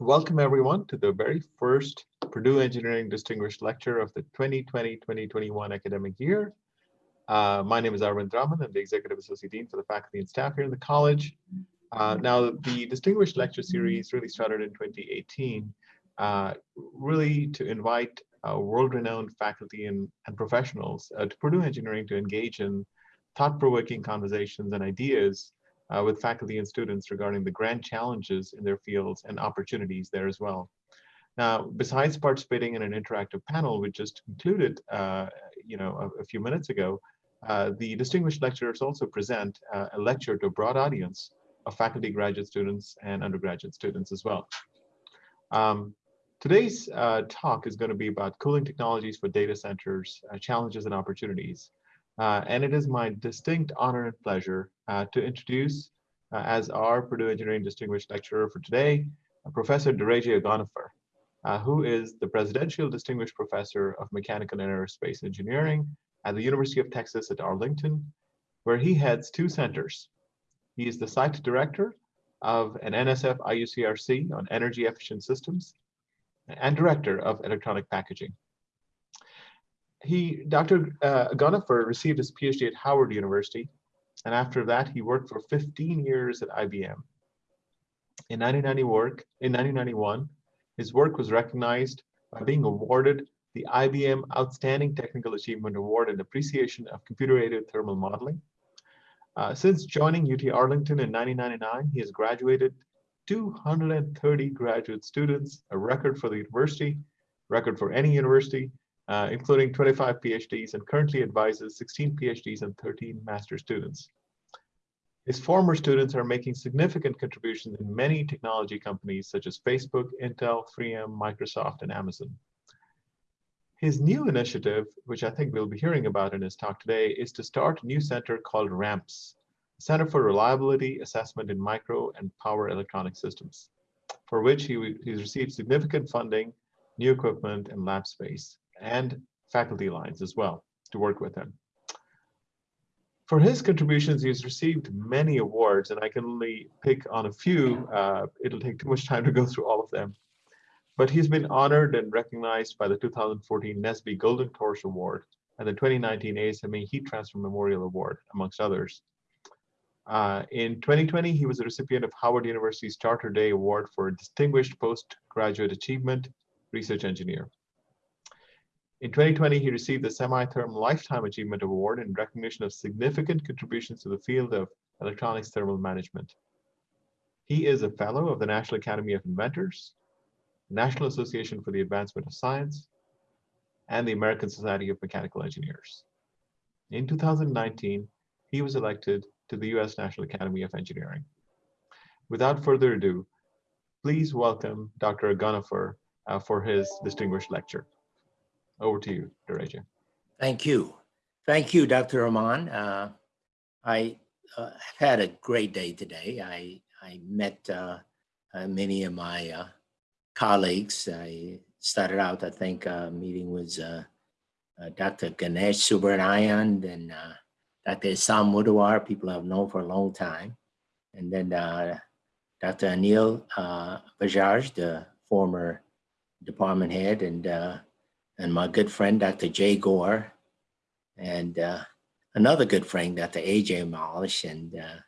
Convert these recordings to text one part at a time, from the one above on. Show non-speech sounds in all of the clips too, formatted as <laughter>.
Welcome everyone to the very first Purdue Engineering Distinguished Lecture of the 2020-2021 academic year. Uh, my name is Arvind Raman. I'm the Executive Associate Dean for the faculty and staff here in the college. Uh, now, the Distinguished Lecture Series really started in 2018, uh, really to invite uh, world-renowned faculty and, and professionals uh, to Purdue Engineering to engage in thought-provoking conversations and ideas uh, with faculty and students regarding the grand challenges in their fields and opportunities there as well. Now, besides participating in an interactive panel, which just concluded, uh, you know, a, a, few minutes ago, uh, the distinguished lecturers also present uh, a lecture to a broad audience of faculty, graduate students, and undergraduate students as well. Um, today's uh, talk is going to be about cooling technologies for data centers, uh, challenges and opportunities. Uh, and it is my distinct honor and pleasure uh, to introduce uh, as our Purdue Engineering Distinguished Lecturer for today, Professor Dereje Agonafer, who is the Presidential Distinguished Professor of Mechanical and Aerospace Engineering at the University of Texas at Arlington, where he heads two centers. He is the site director of an NSF IUCRC on energy efficient systems and director of electronic packaging he, Dr. Uh, Agonafer received his PhD at Howard University, and after that, he worked for 15 years at IBM. In 1990 work, in 1991, his work was recognized by being awarded the IBM Outstanding Technical Achievement Award in Appreciation of Computer-Aided Thermal Modeling. Uh, since joining UT Arlington in 1999, he has graduated 230 graduate students, a record for the university, record for any university, uh, including 25 PhDs and currently advises 16 PhDs and 13 master students. His former students are making significant contributions in many technology companies such as Facebook, Intel, 3M, Microsoft, and Amazon. His new initiative, which I think we'll be hearing about in his talk today, is to start a new center called RAMPS, Center for Reliability Assessment in Micro and Power Electronic Systems, for which he, he's received significant funding, new equipment, and lab space and faculty lines as well to work with him. For his contributions, he's received many awards, and I can only pick on a few. Uh, it'll take too much time to go through all of them. But he's been honored and recognized by the 2014 NSBE Golden Torch Award and the 2019 ASME Heat Transfer Memorial Award, amongst others. Uh, in 2020, he was a recipient of Howard University's Charter Day Award for Distinguished Postgraduate Achievement Research Engineer. In 2020, he received the Semi-Therm Lifetime Achievement Award in recognition of significant contributions to the field of electronics thermal management. He is a fellow of the National Academy of Inventors, National Association for the Advancement of Science, and the American Society of Mechanical Engineers. In 2019, he was elected to the U.S. National Academy of Engineering. Without further ado, please welcome Dr. Agonafer uh, for his distinguished lecture. Over to you, Dereje. Thank you. Thank you, Dr. Raman. Uh, I uh, had a great day today. I, I met uh, uh many of my uh, colleagues. I started out, I think, uh, meeting with Dr. Ganesh Subbarayan and Dr. Sam Mudawar, people I've known for a long time. And then Dr. Anil Bajaj, the former department head, and and my good friend, Dr. Jay Gore, and uh, another good friend, Dr. AJ Malish, and uh,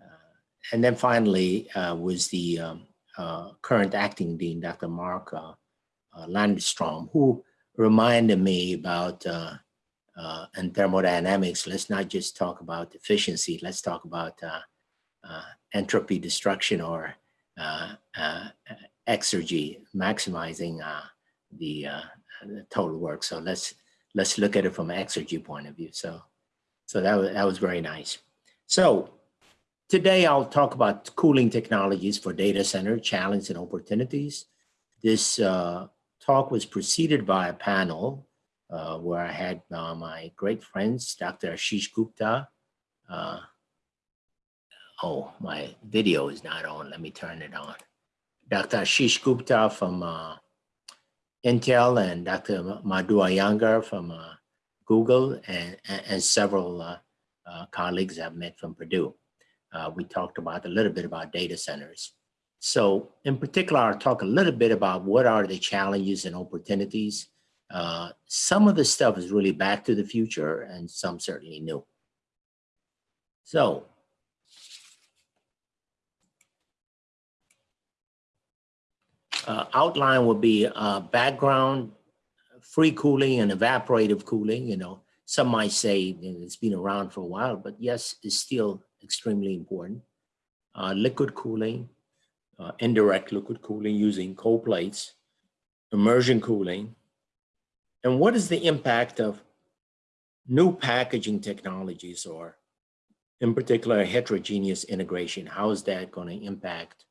uh, and then finally uh, was the um, uh, current acting dean, Dr. Mark Lundstrom, who reminded me about in thermodynamics, let's not just talk about efficiency, let's talk about entropy destruction or exergy, maximizing the total work. So let's let's look at it from an exergy point of view. So so that was that was very nice. So today I'll talk about cooling technologies for data center challenges and opportunities. This uh, talk was preceded by a panel uh, where I had uh, my great friends, Dr. Ashish Gupta. Uh, oh, my video is not on. Let me turn it on. Dr. Ashish Gupta from uh, Intel and Dr. Madhu Iyengar from uh, Google and, and, several uh, uh, colleagues I've met from Purdue. We talked about a little bit about data centers. So in particular, I'll talk a little bit about what are the challenges and opportunities. Uh, some of the stuff is really back to the future and some certainly new. So uh, outline would be uh, background, free cooling and evaporative cooling. You know, some might say it's been around for a while, but yes, it's still extremely important. Uh, liquid cooling, uh, indirect liquid cooling using cold plates, immersion cooling. And what is the impact of new packaging technologies or in particular heterogeneous integration? How is that going to impact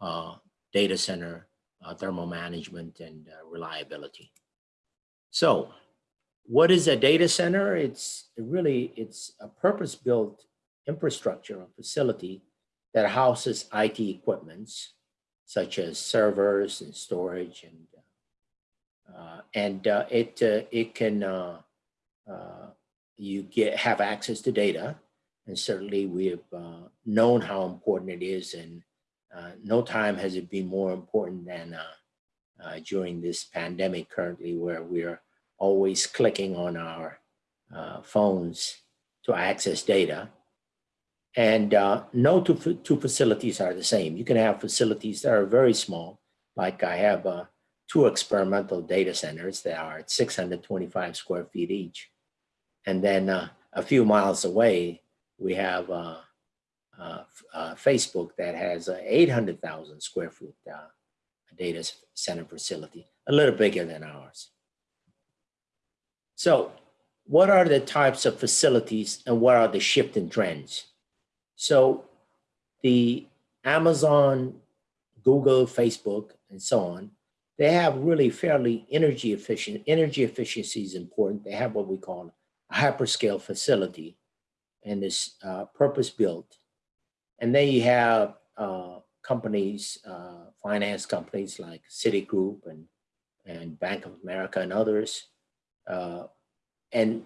uh, data center uh, thermal management and uh, reliability? So what is a data center? It's really, it's a purpose-built infrastructure or facility that houses IT equipments such as servers and storage and uh, and uh, it uh, it can uh, uh, you get have access to data and certainly we have uh, known how important it is and no time has it been more important than during this pandemic currently where we're always clicking on our phones to access data and uh, no two, two facilities are the same. You can have facilities that are very small, like I have uh, two experimental data centers that are 625 square feet each. And then uh, a few miles away, we have uh, uh, uh, Uh, uh, Facebook that has a 800,000 square foot uh, data center facility, a little bigger than ours. So what are the types of facilities and what are the shifting trends? So the Amazon, Google, Facebook, and so on, they have really fairly energy efficient. Energy efficiency is important. They have what we call a hyperscale facility and it's uh, purpose built. And then you have uh, companies, uh, finance companies like Citigroup and, and Bank of America and others. Uh, and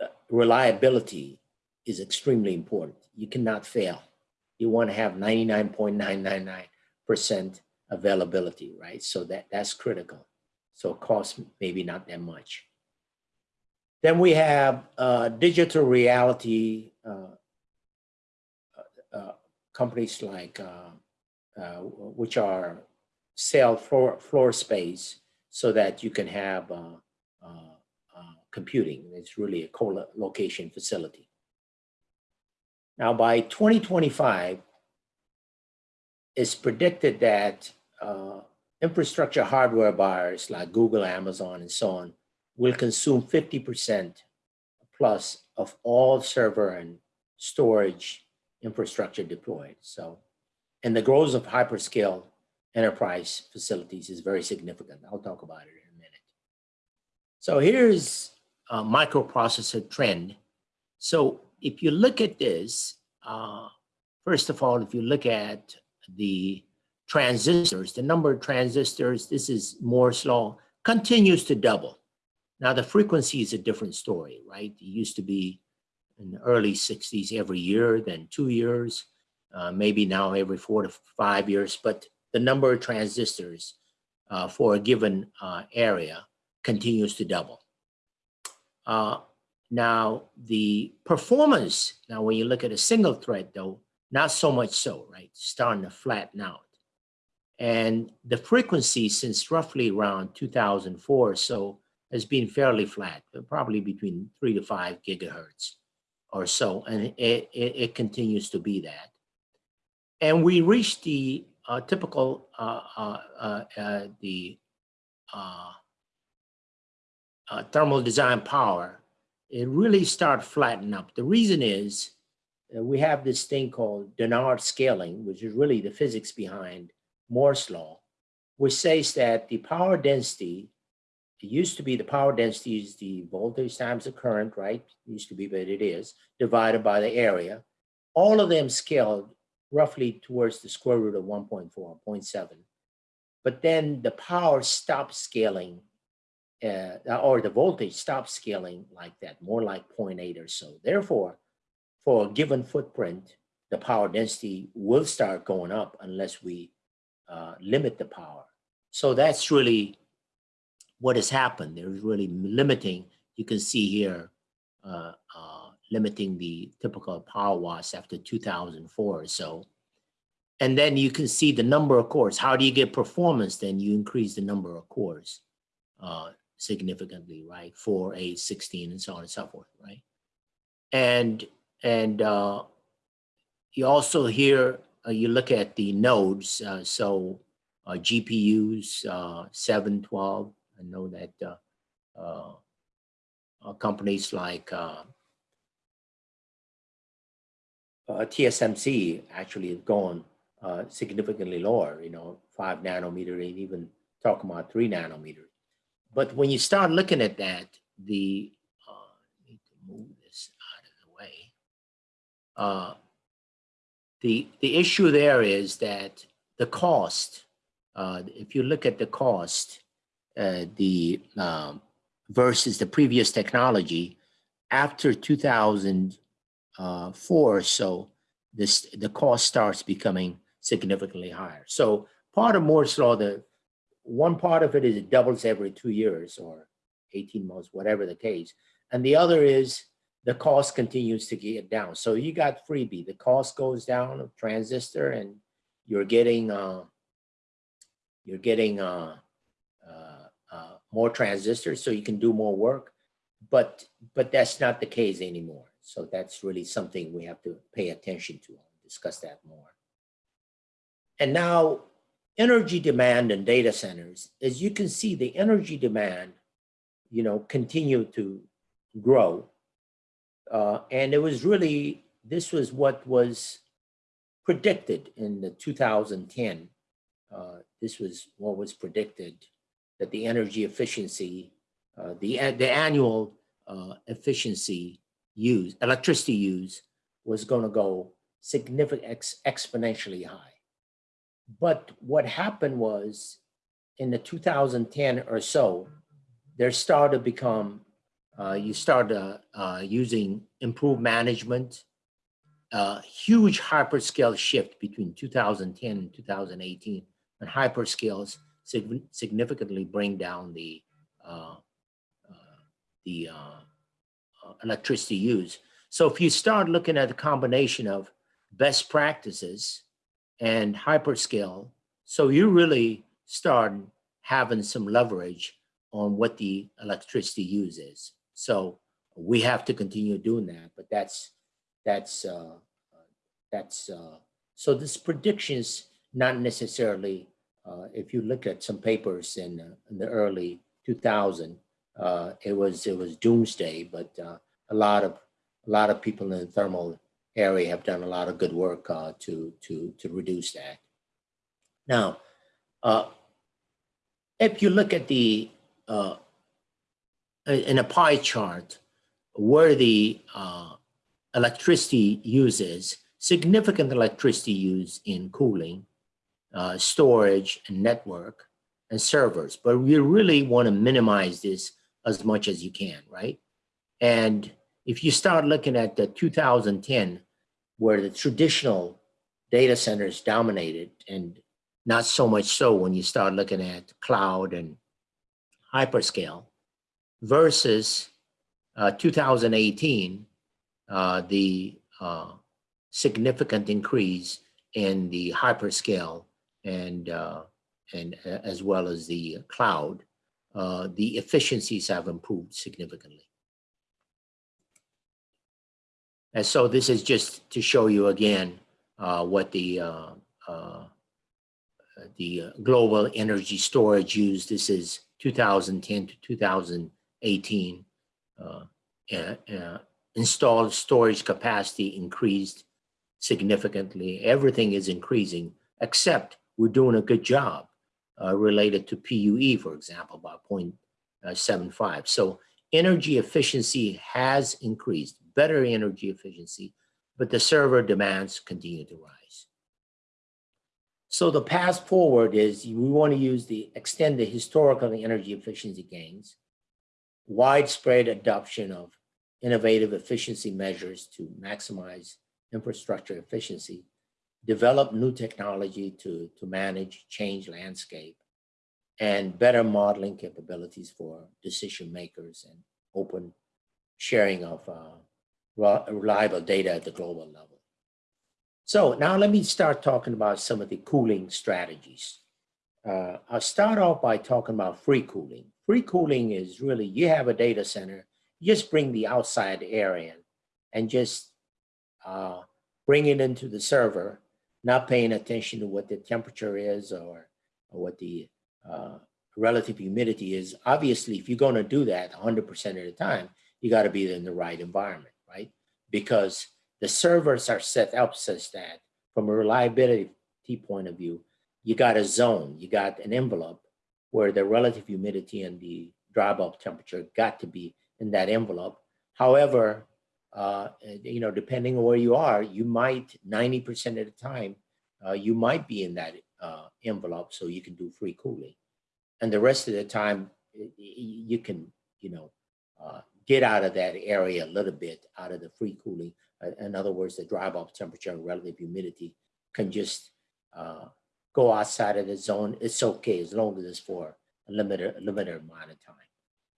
uh, reliability is extremely important. You cannot fail. You want to have 99.999% availability, right? So that, that's critical. So cost maybe not that much. Then we have uh, Digital Realty uh, companies like, uh, uh, which are sell floor, floor space so that you can have computing. It's really a co-location facility. Now by 2025, it's predicted that uh, infrastructure hardware buyers like Google, Amazon, and so on will consume 50% plus of all server and storage infrastructure deployed. So, and the growth of hyperscale enterprise facilities is very significant. I'll talk about it in a minute. So here's a microprocessor trend. So if you look at this, uh, first of all, if you look at the transistors, the number of transistors, this is Moore's law, continues to double. Now the frequency is a different story, right? It used to be in the early 60s every year, then two years, uh, maybe now every four to five years, but the number of transistors uh, for a given uh, area continues to double. Uh, now, the performance, now when you look at a single thread though, not so much so, right? Starting to flatten out. And the frequency since roughly around 2004 or so has been fairly flat, probably between three to five gigahertz or so. And it, it, it continues to be that. And we reached the uh, typical, uh, uh, uh, uh the uh, thermal design power it really start flattening up. The reason is we have this thing called Dennard scaling, which is really the physics behind Moore's law, which says that the power density, it used to be the power density is the voltage times the current, right? It used to be, but it is, divided by the area. All of them scaled roughly towards the square root of 1.4, 0.7. But then the power stopped scaling uh, or the voltage stops scaling like that, more like 0.8 or so. Therefore, for a given footprint, the power density will start going up unless we uh, limit the power. So that's really what has happened. There's really limiting. You can see here, uh, uh, limiting the typical power watts after 2004 or so. And then you can see the number of cores. How do you get performance? Then you increase the number of cores uh, significantly, right? Four, eight, 16, and so on and so forth, right? And and uh, you also here uh, you look at the nodes. Uh, so uh, GPUs, uh, 7, 12. I know that uh, uh, uh, companies like uh, TSMC actually have gone significantly lower, you know, five nanometer and even talking about three nanometers. But when you start looking at that, the, need to move this out of the way. Uh, the, the issue there is that the cost, uh, if you look at the cost, the um, versus the previous technology, after 2004 or so, this the cost starts becoming significantly higher. So part of Moore's law, the one part of it is it doubles every two years or 18 months, whatever the case. And the other is the cost continues to get down. So you got freebie, the cost goes down of transistor and you're getting, uh, you're getting uh, uh, uh, more transistors so you can do more work. But, but that's not the case anymore. So that's really something we have to pay attention to, I'll discuss that more. And now energy demand in data centers, as you can see, the energy demand, you know, continue to grow. Uh, and it was really, this was what was predicted in the 2010. Uh, this was what was predicted that the energy efficiency, uh, the, the annual uh, efficiency use, electricity use was going to go significant ex- exponentially high. But what happened was in the 2010 or so, there started to become, uh, you started uh, uh, using improved management, uh, huge hyperscale shift between 2010 and 2018. And hyperscales sig- significantly bring down the, uh, uh, the uh, electricity use. So if you start looking at the combination of best practices and hyperscale, so you really start having some leverage on what the electricity use is. So we have to continue doing that, but that's that's uh, that's uh, so this predictions not necessarily. Uh, if you look at some papers in, uh, in the early 2000, uh, it was it was doomsday, but a lot of a lot of people in the thermal area have done a lot of good work to to to reduce that. Now, if you look at the in a pie chart where the uh, electricity uses significant electricity use in cooling, uh, storage, and network and servers, but we really want to minimize this as much as you can, right? And if you start looking at the 2010, where the traditional data centers dominated, and not so much so when you start looking at cloud and hyperscale, versus uh, 2018, uh, the uh, significant increase in the hyperscale and uh, and uh, as well as the cloud, uh, the efficiencies have improved significantly. And so this is just to show you again uh, what the uh, uh, the global energy storage used. This is 2010 to 2018. Uh, uh, uh, installed storage capacity increased significantly. Everything is increasing, except we're doing a good job uh, related to PUE, for example, by 0.75. So energy efficiency has increased, better energy efficiency, but the server demands continue to rise. So the path forward is we want to use the extend the historical energy efficiency gains, widespread adoption of innovative efficiency measures to maximize infrastructure efficiency, develop new technology to, to manage change landscape, and better modeling capabilities for decision makers and open sharing of uh, reliable data at the global level. So now let me start talking about some of the cooling strategies. Uh, I'll start off by talking about free cooling. Free cooling is really, you have a data center, just bring the outside air in and just uh, bring it into the server, not paying attention to what the temperature is or, or what the uh, relative humidity is. Obviously, if you're going to do that 100% of the time, you got to be in the right environment, right? Because the servers are set up such that from a reliability point of view, you got a zone, you got an envelope where the relative humidity and the dry bulb temperature got to be in that envelope. However, uh, you know, depending on where you are, you might 90% of the time, uh, you might be in that uh, envelope so you can do free cooling. And the rest of the time, you can, you know, uh, get out of that area a little bit, out of the free cooling. Uh, In other words, the dry bulb temperature and relative humidity can just uh, go outside of the zone. It's okay as long as it's for a limited, a limited amount of time.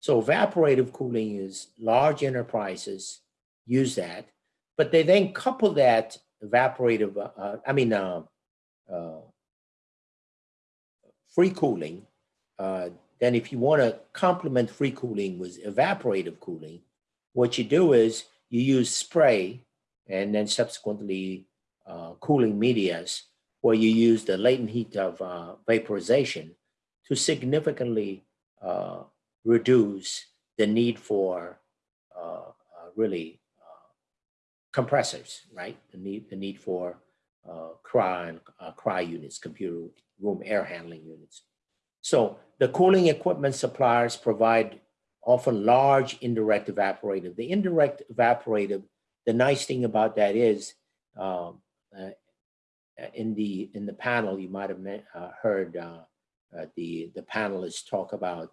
So evaporative cooling is large enterprises use that, but they then couple that evaporative, uh, uh, I mean, uh, uh, free cooling. Uh, then if you want to complement free cooling with evaporative cooling, what you do is you use spray and then subsequently uh, cooling medias where you use the latent heat of vaporization to significantly reduce the need for really compressors, right? The need, the need for uh, cry and uh, cry units, computer room air handling units. So the cooling equipment suppliers provide often large indirect evaporative. The indirect evaporative, the nice thing about that is um, uh, in the in the panel you might have met, uh, heard uh, uh, the the panelists talk about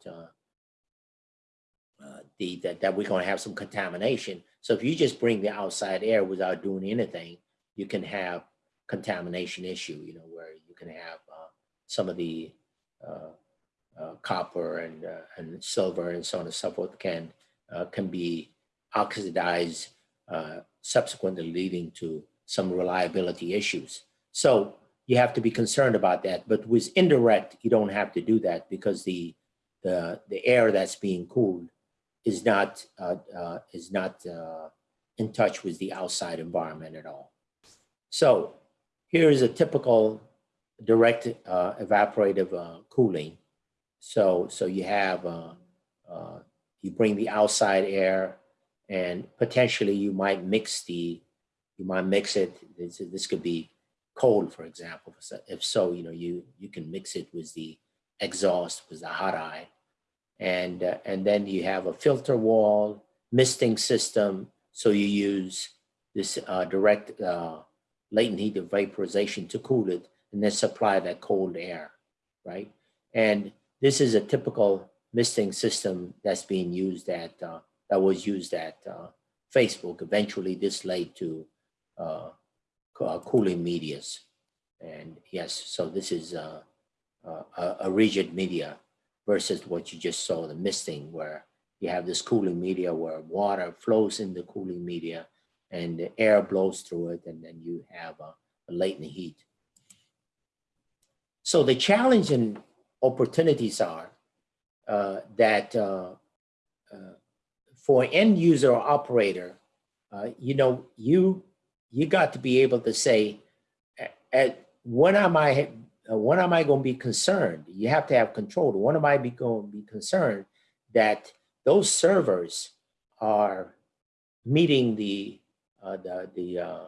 uh, the that, that we're going to have some contamination. So if you just bring the outside air without doing anything, you can have contamination issue. You know where you can have uh, some of the uh, uh, copper and uh, and silver and so on and so forth can uh, can be oxidized, subsequently leading to some reliability issues. So you have to be concerned about that. But with indirect, you don't have to do that because the the the air that's being cooled is not uh, uh, is not uh, in touch with the outside environment at all. So here is a typical direct uh, evaporative uh, cooling. So so you have uh, uh, you bring the outside air, and potentially you might mix the you might mix it. This, this could be cold, for example. If so, you know you you can mix it with the exhaust with the hot eye, and uh, and then you have a filter wall misting system. So you use this uh, direct uh, latent heat of vaporization to cool it, and then supply that cold air, right? And this is a typical misting system that's being used at uh, that was used at uh, Facebook. Eventually, this led to uh, cooling medias, and yes, so this is a, a rigid media versus what you just saw the misting, where you have this cooling media where water flows in the cooling media and the air blows through it, and then you have a, a latent heat. So the challenge and opportunities are uh, that uh, uh, for end user or operator, uh, you know, you you got to be able to say, at, at when am I uh, when am I going to be concerned? You have to have control. When am I be going to be concerned that those servers are meeting the uh, the the uh,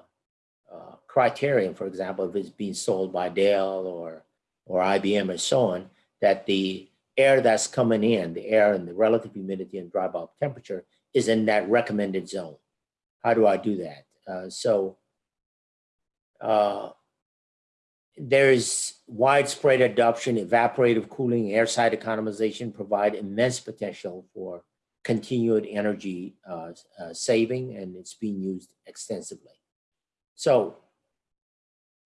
uh, criterion, for example, if it's being sold by Dell or or IBM and so on, that the air that's coming in, the air and the relative humidity and dry bulb temperature is in that recommended zone. How do I do that? Uh, so uh, there's widespread adoption, evaporative cooling, airside economization provide immense potential for continued energy uh, uh, saving, and it's being used extensively. So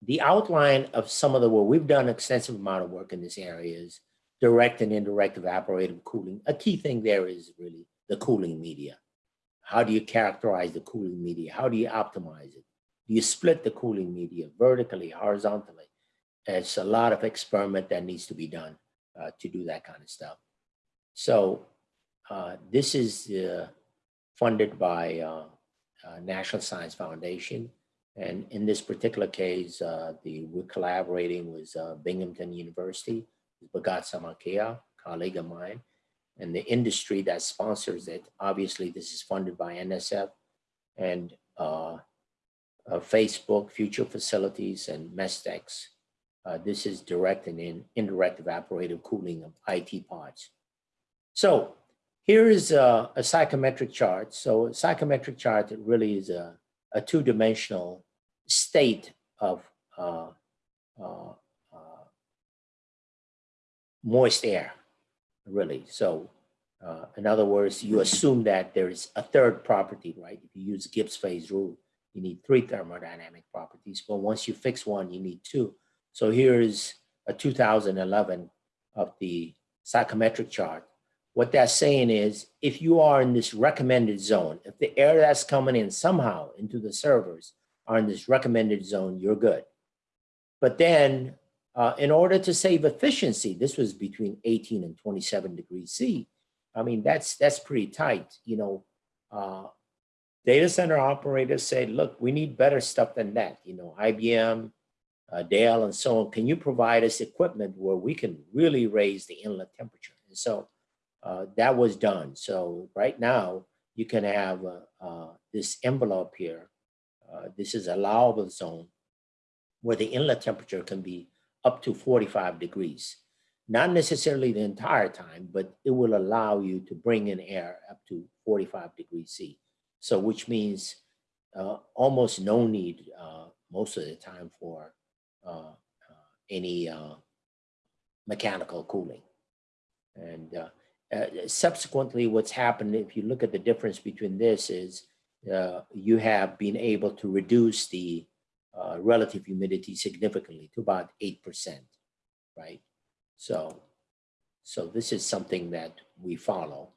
the outline of some of the work, we've done extensive amount of work in this area is direct and indirect evaporative cooling. A key thing there is really the cooling media. How do you characterize the cooling media? How do you optimize it? Do you split the cooling media vertically, horizontally? It's a lot of experiment that needs to be done uh, to do that kind of stuff. So uh, this is uh, funded by uh, uh, National Science Foundation. And in this particular case, uh, the, we're collaborating with Binghamton University, Bahgat Sammakia, colleague of mine, and the industry that sponsors it. Obviously, this is funded by NSF and Facebook, Future Facilities, and Mestex. Uh, this is direct and in, indirect evaporative cooling of IT pods. So here is a, a psychometric chart. So a psychometric chart really is a, a two-dimensional state of uh, uh, uh, moist air, really. So uh, in other words, you assume that there is a third property, right? If you use Gibbs phase rule, you need three thermodynamic properties, but once you fix one, you need two. So here is a 2011 of the psychometric chart. What that's saying is if you are in this recommended zone, if the air that's coming in somehow into the servers are in this recommended zone, you're good. But then uh, in order to save efficiency, this was between 18 and 27 degrees C. I mean, that's that's pretty tight. You know, uh, data center operators say, look, we need better stuff than that. You know, IBM, uh, Dell, and so on. Can you provide us equipment where we can really raise the inlet temperature? And so uh, that was done. So right now you can have uh, uh this envelope here. Uh, this is allowable zone where the inlet temperature can be up to 45 degrees. Not necessarily the entire time, but it will allow you to bring in air up to 45 degrees C. So which means uh, almost no need most of the time for any uh, mechanical cooling. And uh, subsequently, what's happened, if you look at the difference between this is you have been able to reduce the relative humidity significantly to about 8%, right? So, so this is something that we follow.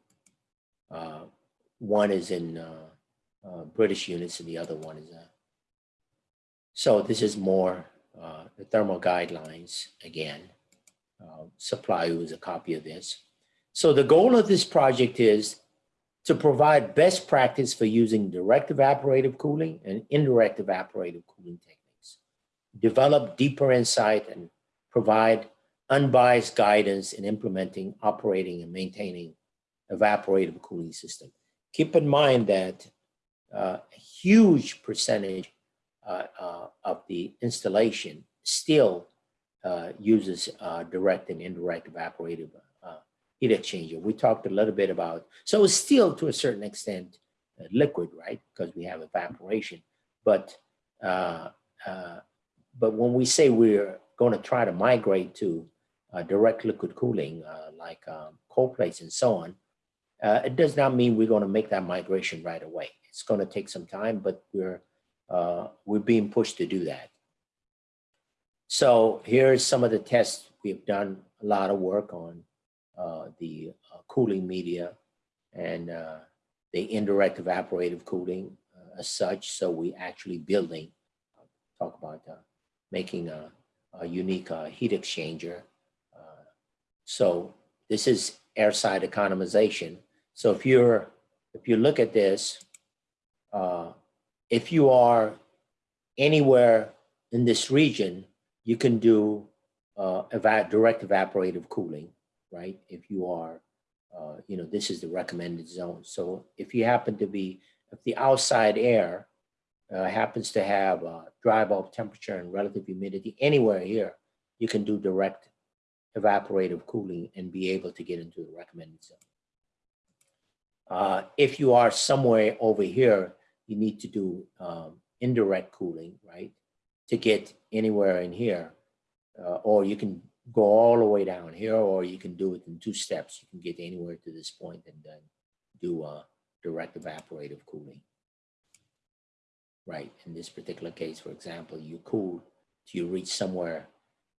one is in uh, British units and the other one is, uh, so this is more uh, the thermal guidelines again. Uh, supply with a copy of this. So the goal of this project is to provide best practice for using direct evaporative cooling and indirect evaporative cooling techniques. Develop deeper insight and provide unbiased guidance in implementing, operating, and maintaining evaporative cooling system. Keep in mind that uh, a huge percentage of the installation still uh, uses uh, direct and indirect evaporative uh, heat exchanger. We talked a little bit about, so it's still to a certain extent liquid, right? Because we have evaporation, but but when we say we're going to try to migrate to direct liquid cooling, like um, cold plates and so on, it does not mean we're going to make that migration right away. It's going to take some time, but we're uh, we're being pushed to do that. So here's some of the tests we've done a lot of work on uh, the uh, cooling media and uh, the indirect evaporative cooling uh, as such. So we actually building, talk about uh, making a, a unique heat exchanger. so this is airside economization. So if you're, if you look at this, uh, if you are anywhere in this region, you can do uh, direct evaporative cooling, right? If you are, uh, you know, this is the recommended zone. So if you happen to be, if the outside air uh, happens to have a dry bulb temperature and relative humidity anywhere here, you can do direct evaporative cooling and be able to get into the recommended zone. Uh, if you are somewhere over here, you need to do um, indirect cooling, right? To get anywhere in here, uh, or you can go all the way down here, or you can do it in two steps. You can get anywhere to this point and then do uh, direct evaporative cooling. Right, in this particular case, for example, you cool till you reach somewhere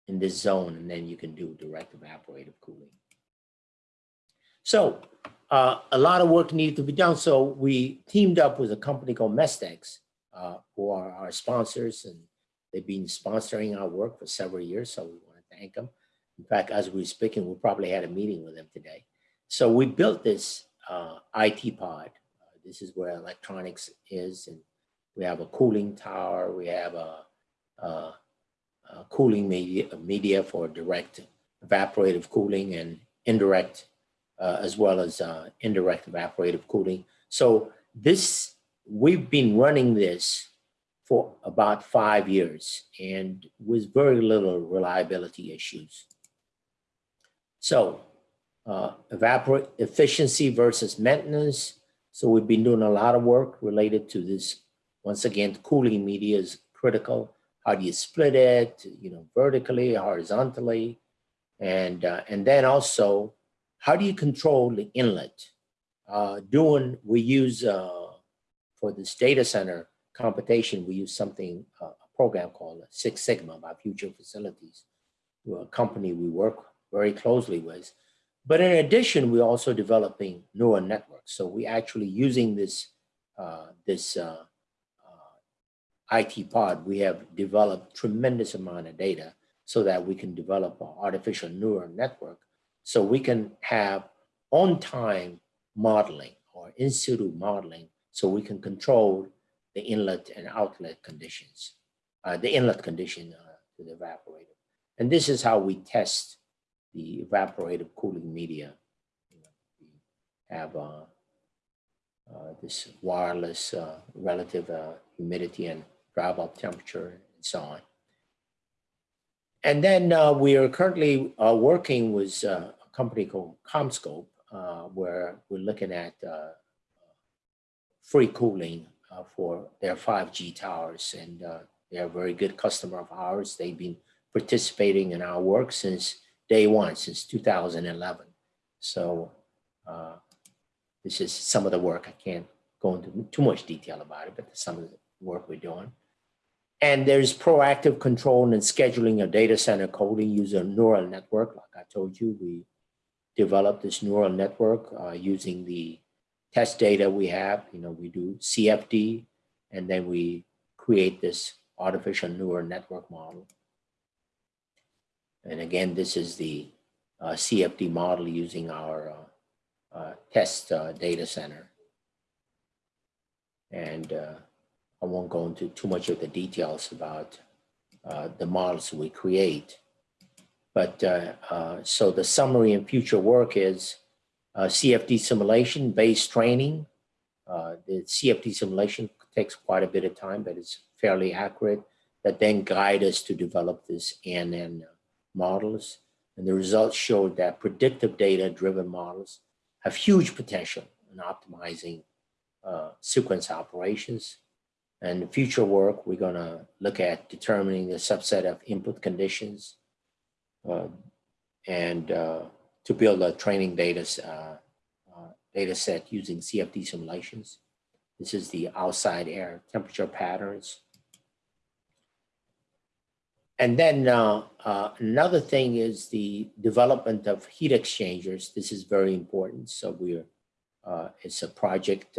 in this zone, and then you can do direct evaporative cooling. So uh, a lot of work needed to be done. So we teamed up with a company called Mestex, uh, who are our sponsors, and they've been sponsoring our work for several years. So we want to thank them. In fact, as we we're speaking, we probably had a meeting with them today. So we built this uh, IT pod. Uh, this is where electronics is, and we have a cooling tower. We have a, a, a cooling media, media for direct evaporative cooling and indirect uh, as well as uh, indirect evaporative cooling. So this, we've been running this for about five years and with very little reliability issues. So uh, evaporate efficiency versus maintenance. So we've been doing a lot of work related to this. Once again, cooling media is critical. How do you split it, you know, vertically, horizontally? And, uh, and then also how do you control the inlet? Uh, doing, we use, uh, for this data center computation, we use something, uh, a program called Six Sigma by Future Facilities, a company we work very closely with. But in addition, we're also developing neural networks. So we actually using this, uh, this uh, uh, IT pod, we have developed tremendous amount of data so that we can develop an artificial neural network so we can have on-time modeling or in situ modeling so we can control the inlet and outlet conditions, uh, the inlet condition uh, to the evaporator. And this is how we test the evaporative cooling media. We have uh, uh this wireless uh, relative uh, humidity and dry bulb temperature and so on. And then we are currently working with company called CommScope, uh, where we're looking at uh, free cooling uh, for their 5G towers. And they're a very good customer of ours. They've been participating in our work since day one, since 2011. So this is some of the work. I can't go into too much detail about it, but some of the work we're doing. And there's proactive control and scheduling of data center coding using neural network. Like I told you, we developed this neural network uh, using the test data we have. You know, we do CFD, and then we create this artificial neural network model. And again, this is the uh, CFD model using our uh, uh, test uh, data center. And uh, I won't go into too much of the details about the models we create. But uh, uh, so the summary and future work is uh, CFD simulation based training. The CFD simulation takes quite a bit of time, but it's fairly accurate that then guide us to develop this ANN models. And the results showed that predictive data driven models have huge potential in optimizing uh, sequence operations and future work, we're gonna look at determining the subset of input conditions and uh, to build a training data, uh, uh data set using CFD simulations. This is the outside air temperature patterns. And then uh, uh, another thing is the development of heat exchangers. This is very important. So we're, it's a project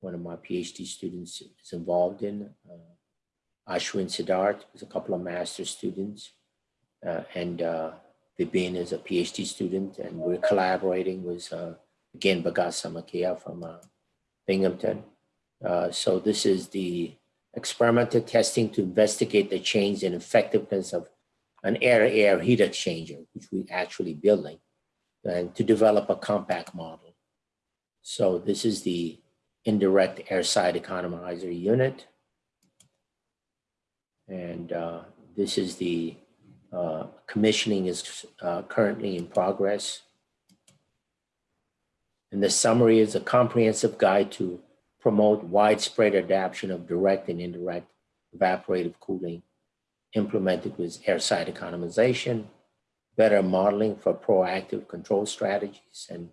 one of my PhD students is involved in. Uh, Ashwin Siddharth is a couple of master students. Uh, and uh, Vibin is a PhD student. And we're collaborating with, uh, again, Bahgat Sammakia from uh, Binghamton. Uh, so this is the experimental testing to investigate the change in effectiveness of an air-air heat exchanger, which we're actually building, and to develop a compact model. So this is the indirect air side economizer unit. And uh, this is the uh, commissioning is uh, currently in progress. And the summary is a comprehensive guide to promote widespread adoption of direct and indirect evaporative cooling implemented with air side economization, better modeling for proactive control strategies, and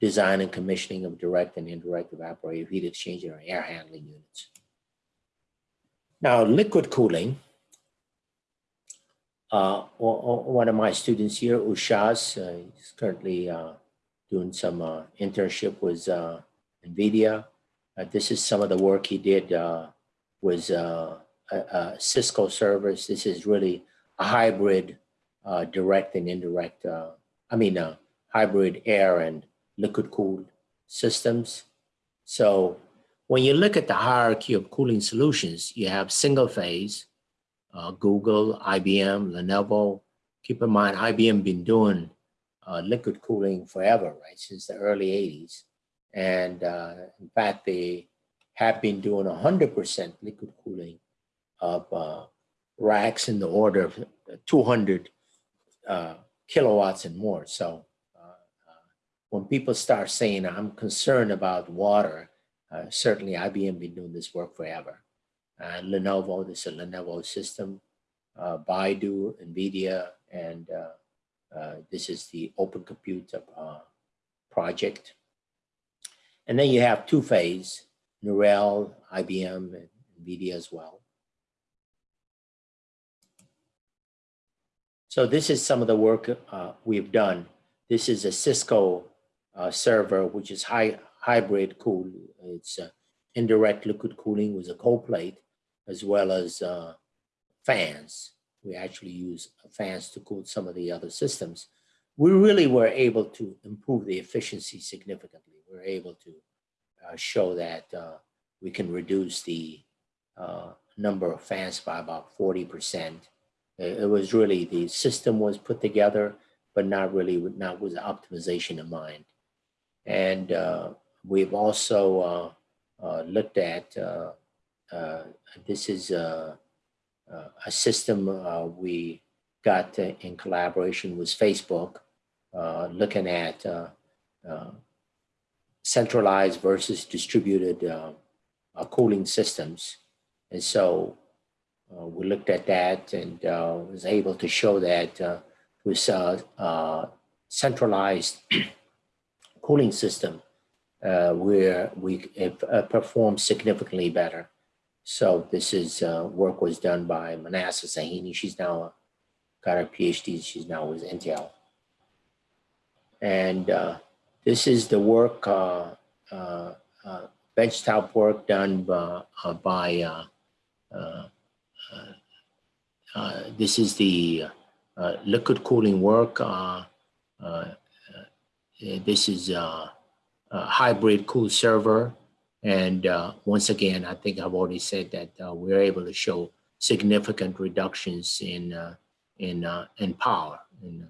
design and commissioning of direct and indirect evaporative heat exchanger and air handling units. Now, liquid cooling uh, one of my students here, Ushas, uh, is currently uh, doing some uh, internship with uh, NVIDIA. Uh, This is some of the work he did with Cisco servers. This is really a hybrid, direct and indirect, I mean, hybrid air and liquid cooled systems. So when you look at the hierarchy of cooling solutions, you have single phase, uh, Google, IBM, Lenovo. Keep in mind, IBM been doing uh, liquid cooling forever, right, since the early 80s. And uh, in fact, they have been doing 100% liquid cooling of uh, racks in the order of 200 uh, kilowatts and more. So uh, when people start saying, I'm concerned about water, certainly IBM been doing this work forever. Uh, Lenovo, this is a Lenovo system, uh, Baidu, NVIDIA, and uh, this is the Open Compute project. And then you have two phase, Neural, IBM, and NVIDIA as well. So this is some of the work uh, we've done. This is a Cisco uh, server, which is high hybrid cool. It's uh, indirect liquid cooling with a cold plate, as well as uh, fans. We actually use fans to cool some of the other systems. We really were able to improve the efficiency significantly. We're able to uh, show that uh, we can reduce the uh, number of fans by about 40%. It it was really, the system was put together, but not really, with- not with optimization in mind. And uh, we've also uh, uh, looked at, uh, uh, this is uh, uh, a system uh, we got uh, in collaboration with Facebook, uh, looking at uh, uh, centralized versus distributed uh, uh, cooling systems. And so uh, we looked at that and uh, was able to show that uh, with uh, uh, centralized <clears throat> cooling system, uh, where we uh, perform significantly better. So this is uh, work was done by Manassa Sahini. She's now got her PhD. She's now with Intel. And uh, this is the work, uh, uh, uh, benchtop work done by, uh, by uh, uh, this is the liquid cooling work. This is a hybrid cool server. And uh, once again, I think I've already said that uh, we're able to show significant reductions in uh, in uh, in power in, uh,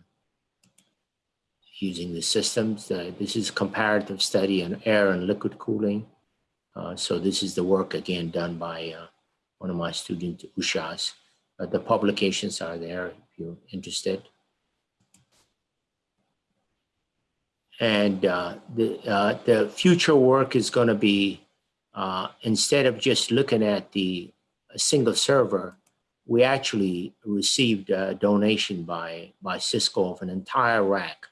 using the systems. Uh, this is a comparative study on air and liquid cooling. So this is the work again done by one of my students, Ushas. The publications are there if you're interested. And uh, the, uh, the future work is going to be, uh, instead of just looking at the single server, we actually received a donation by, by Cisco of an entire rack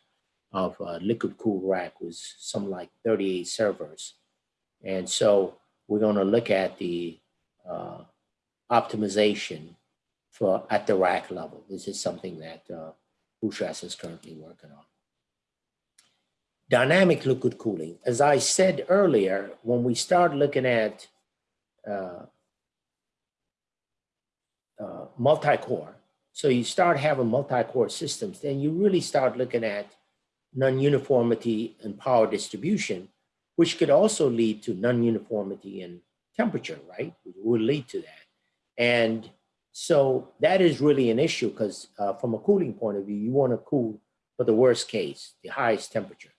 of uh, liquid cool rack with some like 38 servers. And so we're going to look at the uh, optimization for at the rack level. This is something that uh, is currently working on. Dynamic liquid cooling. As I said earlier, when we start looking at uh, uh, multi-core, so you start having multi-core systems, then you really start looking at non-uniformity in power distribution, which could also lead to non-uniformity in temperature, right? It will lead to that. And so that is really an issue because uh, from a cooling point of view, you want to cool for the worst case, the highest temperature.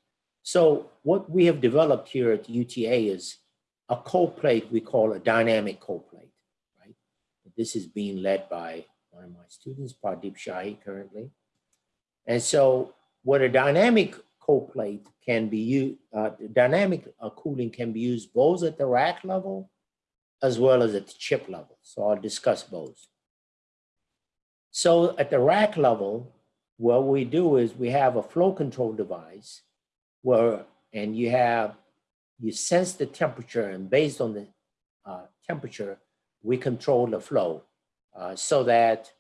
So what we have developed here at UTA is a cold plate we call a dynamic cold plate, right? This is being led by one of my students, Pradeep Shahi currently. And so what a dynamic cold plate can be used, uh, dynamic uh, cooling can be used both at the rack level as well as at the chip level. So I'll discuss both. So at the rack level, what we do is we have a flow control device where, and you have, you sense the temperature and based on the uh, temperature, we control the flow uh, so that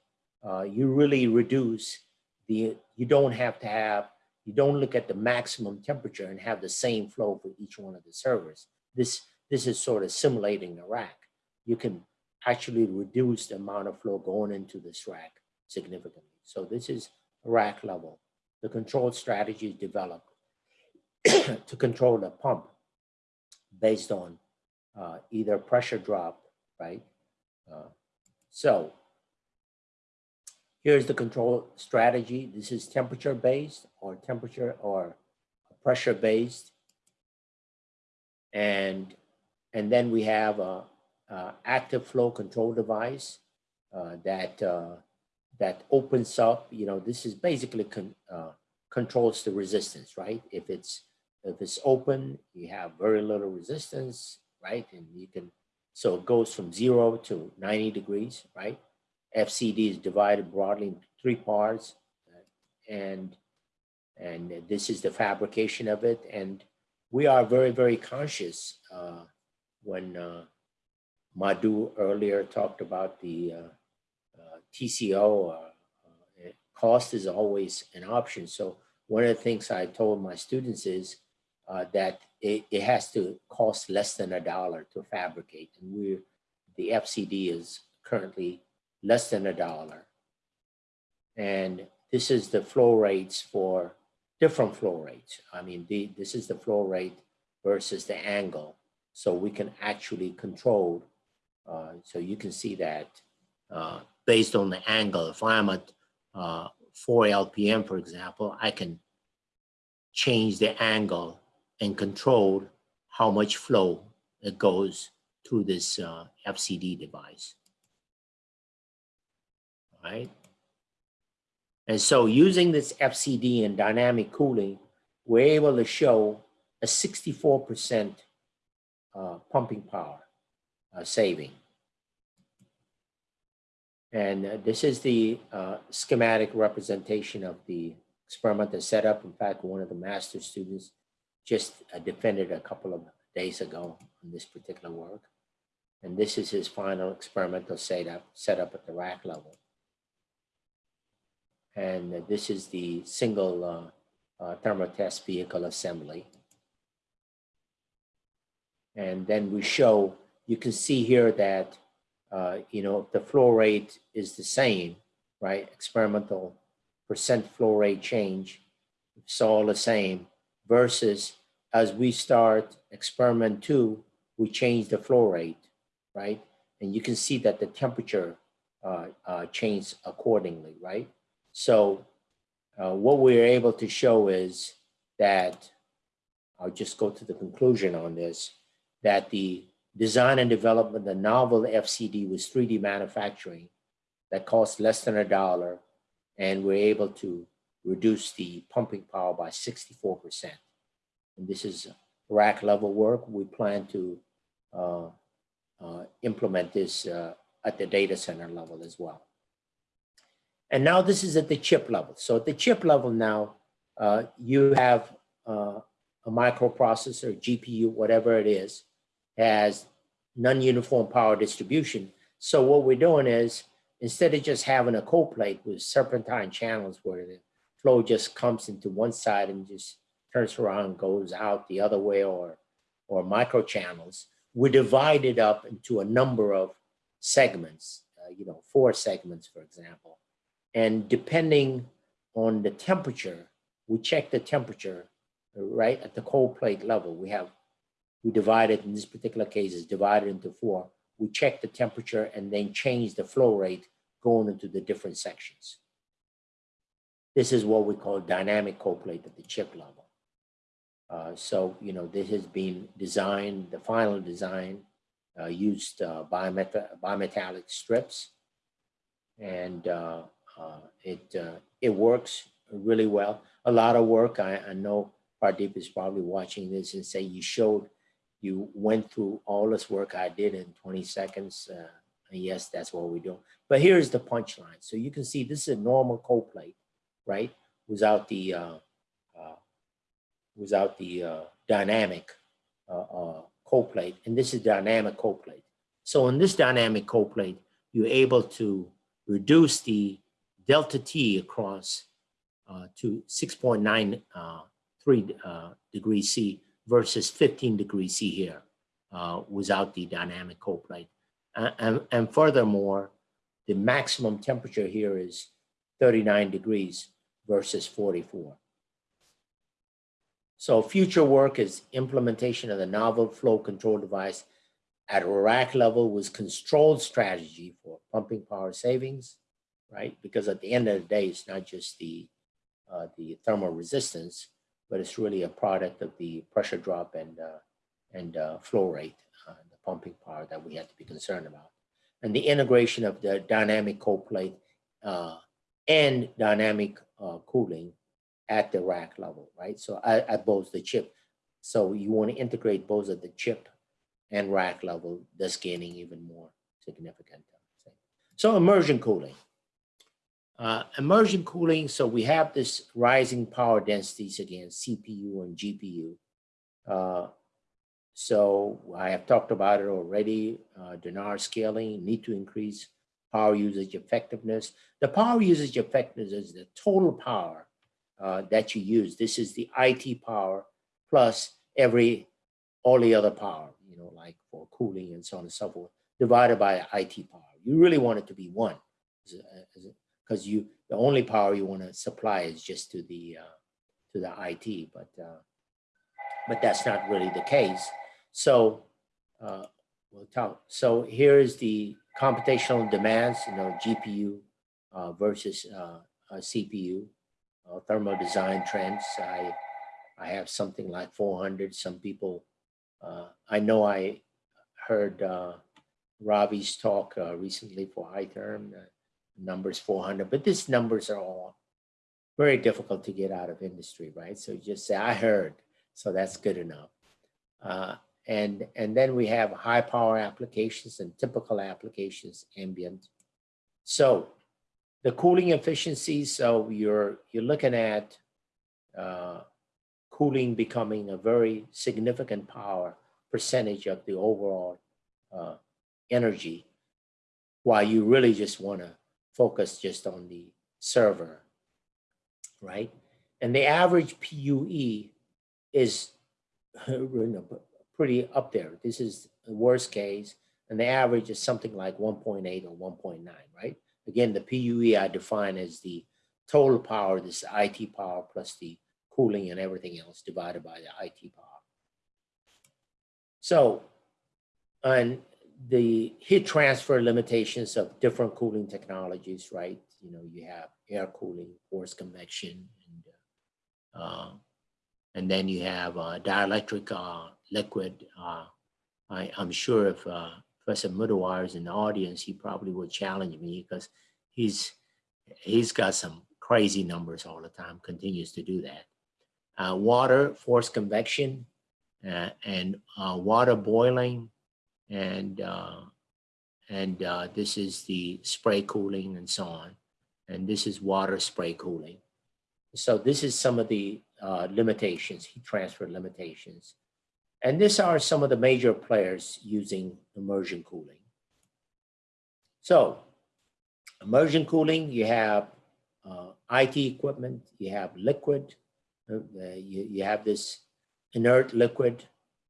uh, you really reduce the, you don't have to have, you don't look at the maximum temperature and have the same flow for each one of the servers. This, this is sort of simulating the rack. You can actually reduce the amount of flow going into this rack significantly. So this is rack level. The control strategy is developed <coughs> to control the pump based on uh, either pressure drop, right? Uh, so here's the control strategy. This is temperature based or temperature or pressure based. And, and then we have a, a active flow control device uh, that, uh, that opens up, you know, this is basically con, uh, controls the resistance, right? If it's, if it's open, you have very little resistance, right? And you can, so it goes from zero to 90 degrees, right? FCD is divided broadly into three parts. uh, And, and this is the fabrication of it. And we are very, very conscious uh, when uh, Madhu earlier talked about the uh, uh, TCO, uh, cost is always an option. So one of the things I told my students is uh, that it, it has to cost less than a dollar to fabricate. And we're, the FCD is currently less than a dollar. And this is the flow rates for different flow rates. I mean, the, this is the flow rate versus the angle. So we can actually control. Uh, so you can see that uh, based on the angle, if I'm at uh, 4 LPM, for example, I can change the angle and control how much flow it goes through this uh, FCD device. All right. And so using this FCD and dynamic cooling, we're able to show a 64% uh, pumping power uh, saving. And uh, this is the uh, schematic representation of the experimental setup. In fact, one of the master students just uh, defended a couple of days ago on this particular work. And this is his final experimental setup, setup at the rack level. And this is the single uh, uh, thermotest vehicle assembly. And then we show, you can see here that, uh, you know, the flow rate is the same, right? Experimental percent flow rate change, it's all the same versus as we start experiment two, we change the flow rate, right? And you can see that the temperature uh, uh, changed accordingly, right? So uh, what we're able to show is that, I'll just go to the conclusion on this, that the design and development, of the novel FCD was 3D manufacturing that cost less than a dollar, and we're able to reduce the pumping power by 64%. And this is rack level work. We plan to uh, uh, implement this uh, at the data center level as well. And now this is at the chip level. So at the chip level now, uh, you have uh, a microprocessor, GPU, whatever it is, has non-uniform power distribution. So what we're doing is, instead of just having a cold plate with serpentine channels where the flow just comes into one side and just turns around, goes out the other way or, or micro channels, we divide it up into a number of segments, uh, you know, four segments, for example. And depending on the temperature, we check the temperature, right, at the cold plate level. We have, we divide it, in this particular case, is divided into four. We check the temperature and then change the flow rate going into the different sections. This is what we call dynamic cold plate at the chip level. Uh, so, you know, this has been designed, the final design uh, used uh, bimet bimetallic strips. And uh, uh, it, uh, it works really well. A lot of work, I, I know Pardeep is probably watching this and say you showed, you went through all this work I did in 20 seconds. yes, that's what we do. But here's the punchline. So you can see this is a normal cold plate, right? Without the without the uh, dynamic uh, uh, cold. And this is dynamic cold plate. So in this dynamic cold plate, you're able to reduce the delta T across uh, to 6.93 uh, degrees C versus 15 degrees C here uh, without the dynamic cold plate. And, and furthermore, the maximum temperature here is 39 degrees versus 44. So future work is implementation of the novel flow control device at rack level with controlled strategy for pumping power savings, right? Because at the end of the day, it's not just the, uh, the thermal resistance, but it's really a product of the pressure drop and, uh, and uh, flow rate, uh, the pumping power that we have to be concerned about. And the integration of the dynamic cold plate uh, and dynamic uh, cooling at the rack level, right? So at, at both the chip. So you want to integrate both at the chip and rack level, thus gaining even more significant. So immersion cooling. Uh, immersion cooling, so we have this rising power densities again, CPU and GPU. Uh, so I have talked about it already, uh, scaling, need to increase power usage effectiveness. The power usage effectiveness is the total power uh, that you use. This is the IT power plus every, all the other power, you know, like for cooling and so on and so forth, divided by IT power. You really want it to be one, because you, the only power you want to supply is just to the, uh, to the IT, but, uh, but that's not really the case. So, uh, we'll talk. So here is the computational demands, you know, GPU uh, versus uh, CPU, uh, thermal design trends. I, I have something like 400. Some people, uh, I know I heard uh, Ravi's talk recently for iTherm, uh, numbers 400, but these numbers are all very difficult to get out of industry, right? So you just say, I heard, so that's good enough. Uh, and, and then we have high power applications and typical applications, ambient. So the cooling efficiency, so you're, you're looking at uh, cooling becoming a very significant power percentage of the overall uh, energy, while you really just want to focus just on the server, right? And the average PUE is <laughs> pretty up there. This is the worst case, and the average is something like 1.8 or 1.9, right? Again, the PUE I define as the total power, this IT power plus the cooling and everything else divided by the IT power. So, and the heat transfer limitations of different cooling technologies, right? You know, you have air cooling, forced convection, and uh, and then you have uh, dielectric uh, liquid. Uh, I, I'm sure if uh, Professor Mudawar is in the audience, he probably would challenge me because he's he's got some crazy numbers all the time, continues to do that. Uh, water, forced convection, uh, and uh, water boiling, and uh, and uh, this is the spray cooling and so on. And this is water spray cooling. So this is some of the limitations, heat transfer limitations. And these are some of the major players using immersion cooling. So immersion cooling, you have uh, IT equipment, you have liquid, uh, you, you have this inert liquid,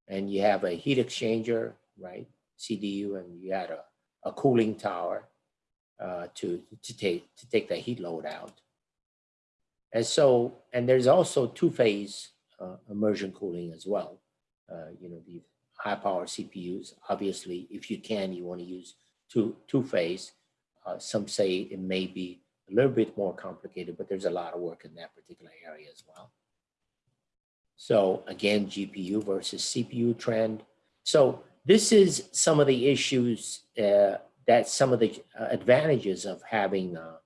and you have a heat exchanger, right? CDU, and you had a, a cooling tower uh, to, to, take, to take the heat load out. And so, and there's also two-phase uh, immersion cooling as well. Uh, you know, the high power CPUs, obviously, if you can, you want to use two, two-phase. Uh, some say it may be a little bit more complicated, but there's a lot of work in that particular area as well. So again, GPU versus CPU trend. So this is some of the issues uh, that some of the uh, advantages of having uh,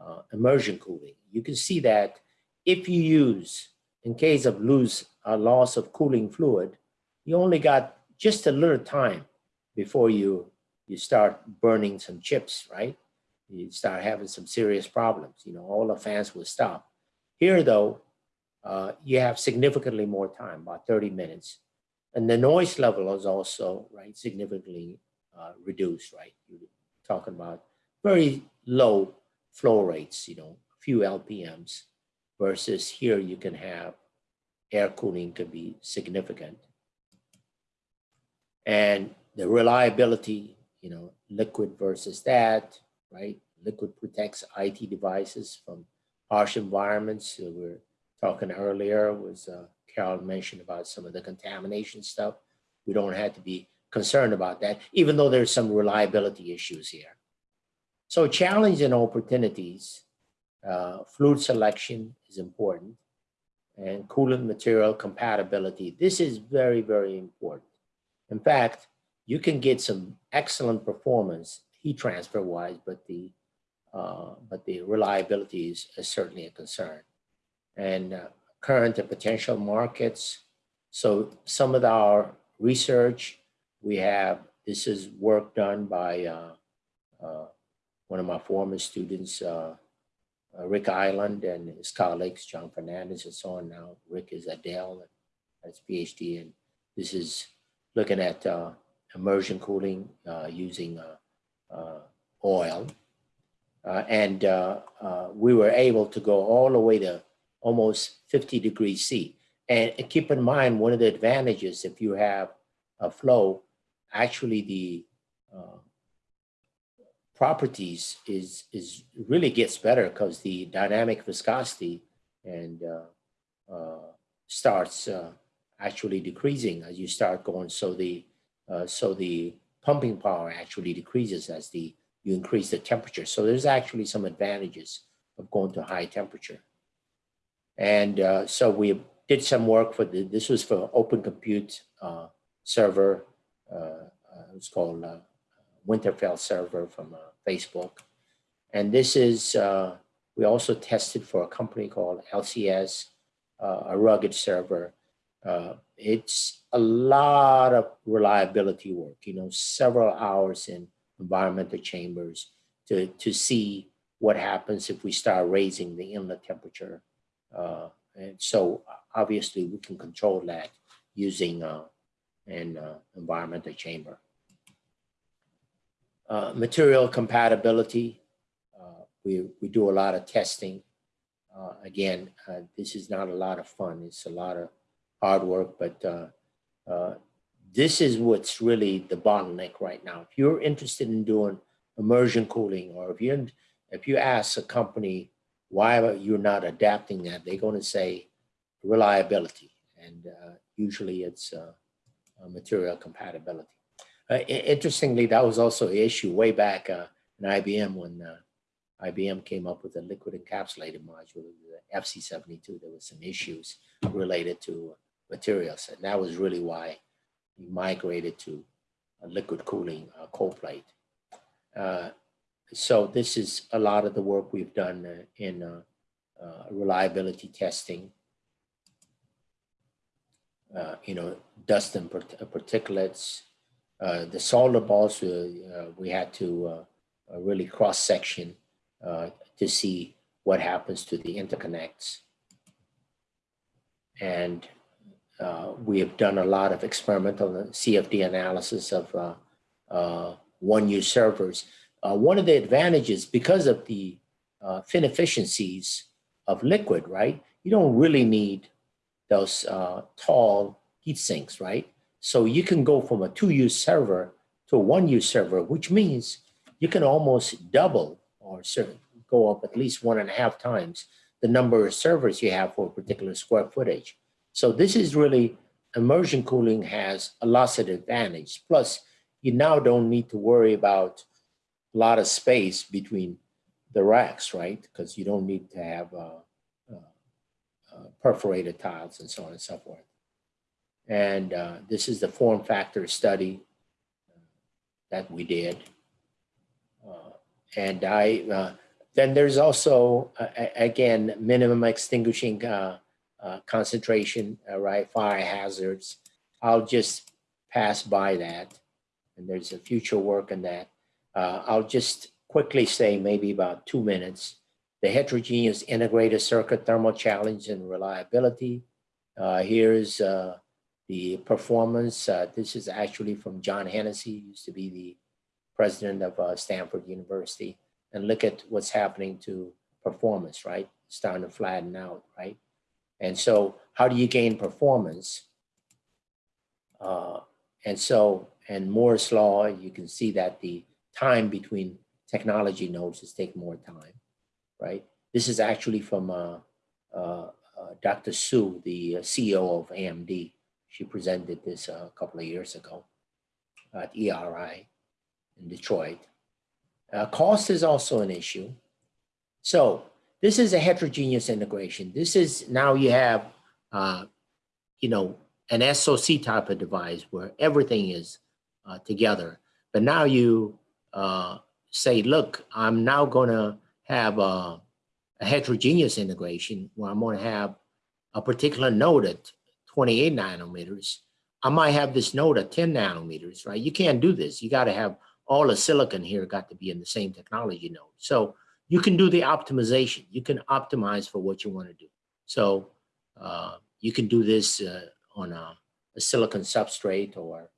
uh, immersion cooling. You can see that if you use, in case of lose uh, loss of cooling fluid, you only got just a little time before you, you start burning some chips, right? You start having some serious problems. You know, all the fans will stop. Here though, uh, you have significantly more time, about 30 minutes. And the noise level is also, right, significantly uh, reduced, right? You're talking about very low flow rates, you know, a few LPMs versus here you can have air cooling could be significant. And the reliability, you know, liquid versus that, right? Liquid protects IT devices from harsh environments. So we're talking earlier was uh, Carol mentioned about some of the contamination stuff. We don't have to be concerned about that, even though there's some reliability issues here. So challenge and opportunities, uh, fluid selection is important and coolant material compatibility. This is very, very important. In fact, you can get some excellent performance heat transfer wise, but the uh, but the reliability is, is, certainly a concern. And uh, current and potential markets. So some of our research, we have, this is work done by uh, uh one of my former students, uh, uh, Rick Eiland and his colleagues, John Fernandes and so on now. Rick is at Dell and has PhD and this is looking at immersion cooling using oil uh, and uh, uh, we were able to go all the way to almost 50 degrees C. And keep in mind, one of the advantages if you have a flow, actually the uh, properties is, is really gets better because the dynamic viscosity and uh, uh, starts actually decreasing as you start going. So the, so the pumping power actually decreases as the you increase the temperature. So there's actually some advantages of going to high temperature. And uh, so we did some work for the, this was for open compute uh, server. Uh, uh it was called uh, Winterfell server from uh, Facebook. And this is, we also tested for a company called LCS, a rugged server. it's a lot of reliability work, you know, several hours in environmental chambers to, to see what happens if we start raising the inlet temperature. Uh, and so obviously we can control that using uh, an uh, environmental chamber. Uh, material compatibility, uh, we, we do a lot of testing. Uh, again, this is not a lot of fun. It's a lot of hard work, but this is what's really the bottleneck right now. If you're interested in doing immersion cooling, or if you if you ask a company why you're not adapting that, they're going to say reliability, and uh, usually it's uh, material compatibility. Uh, interestingly, that was also an issue way back uh, in IBM when uh, IBM came up with a liquid encapsulated module, the FC72. There were some issues related to materials, and that was really why we migrated to a liquid cooling uh, cold plate. Uh, so this is a lot of the work we've done uh, in uh, uh, reliability testing. Uh, you know, dust and particulates. The solder balls, we had to really cross section to see what happens to the interconnects. And uh, we have done a lot of experimental CFD analysis of uh, uh, one-use servers. Uh, one of the advantages, because of the uh, fin efficiencies of liquid, right? You don't really need those uh, tall heat sinks, right? So you can go from a two-use server to a one-use server, which means you can almost double or go up at least one and a half times the number of servers you have for a particular square footage. So this is really, immersion cooling has a lot of advantage. Plus, you now don't need to worry about a lot of space between the racks, right? Because you don't need to have uh, uh, uh, perforated tiles and so on and so forth. And uh, this is the form factor study uh, that we did. Uh, and I, then there's also, again, minimum extinguishing uh, concentration, uh, right, fire hazards. I'll just pass by that. And there's a future work on that. Uh, I'll just quickly say maybe about two minutes. The heterogeneous integrated circuit thermal challenge and reliability. Uh, here's uh, the performance. Uh, this is actually from John Hennessy, used to be the president of Stanford University. and look at what's happening to performance, right? Starting to flatten out, right? And so how do you gain performance? Uh, and so, and Moore's law, you can see that the time between technology nodes is taking more time, right? This is actually from uh, uh, uh, Dr. Su, the uh, CEO of AMD. She presented this uh, a couple of years ago at ERI in Detroit. Uh, cost is also an issue. So this is a heterogeneous integration. This is now you have, uh, you know, an SOC type of device where everything is uh, together. But now you uh, say, look, I'm now going to have a, a heterogeneous integration where I'm going to have a particular node at 28 nanometers. I might have this node at 10 nanometers, right? You can't do this. You got to have all the silicon here got to be in the same technology node. So you can do the optimization. You can optimize for what you want to do. So uh, you can do this uh, on a, a, silicon substrate or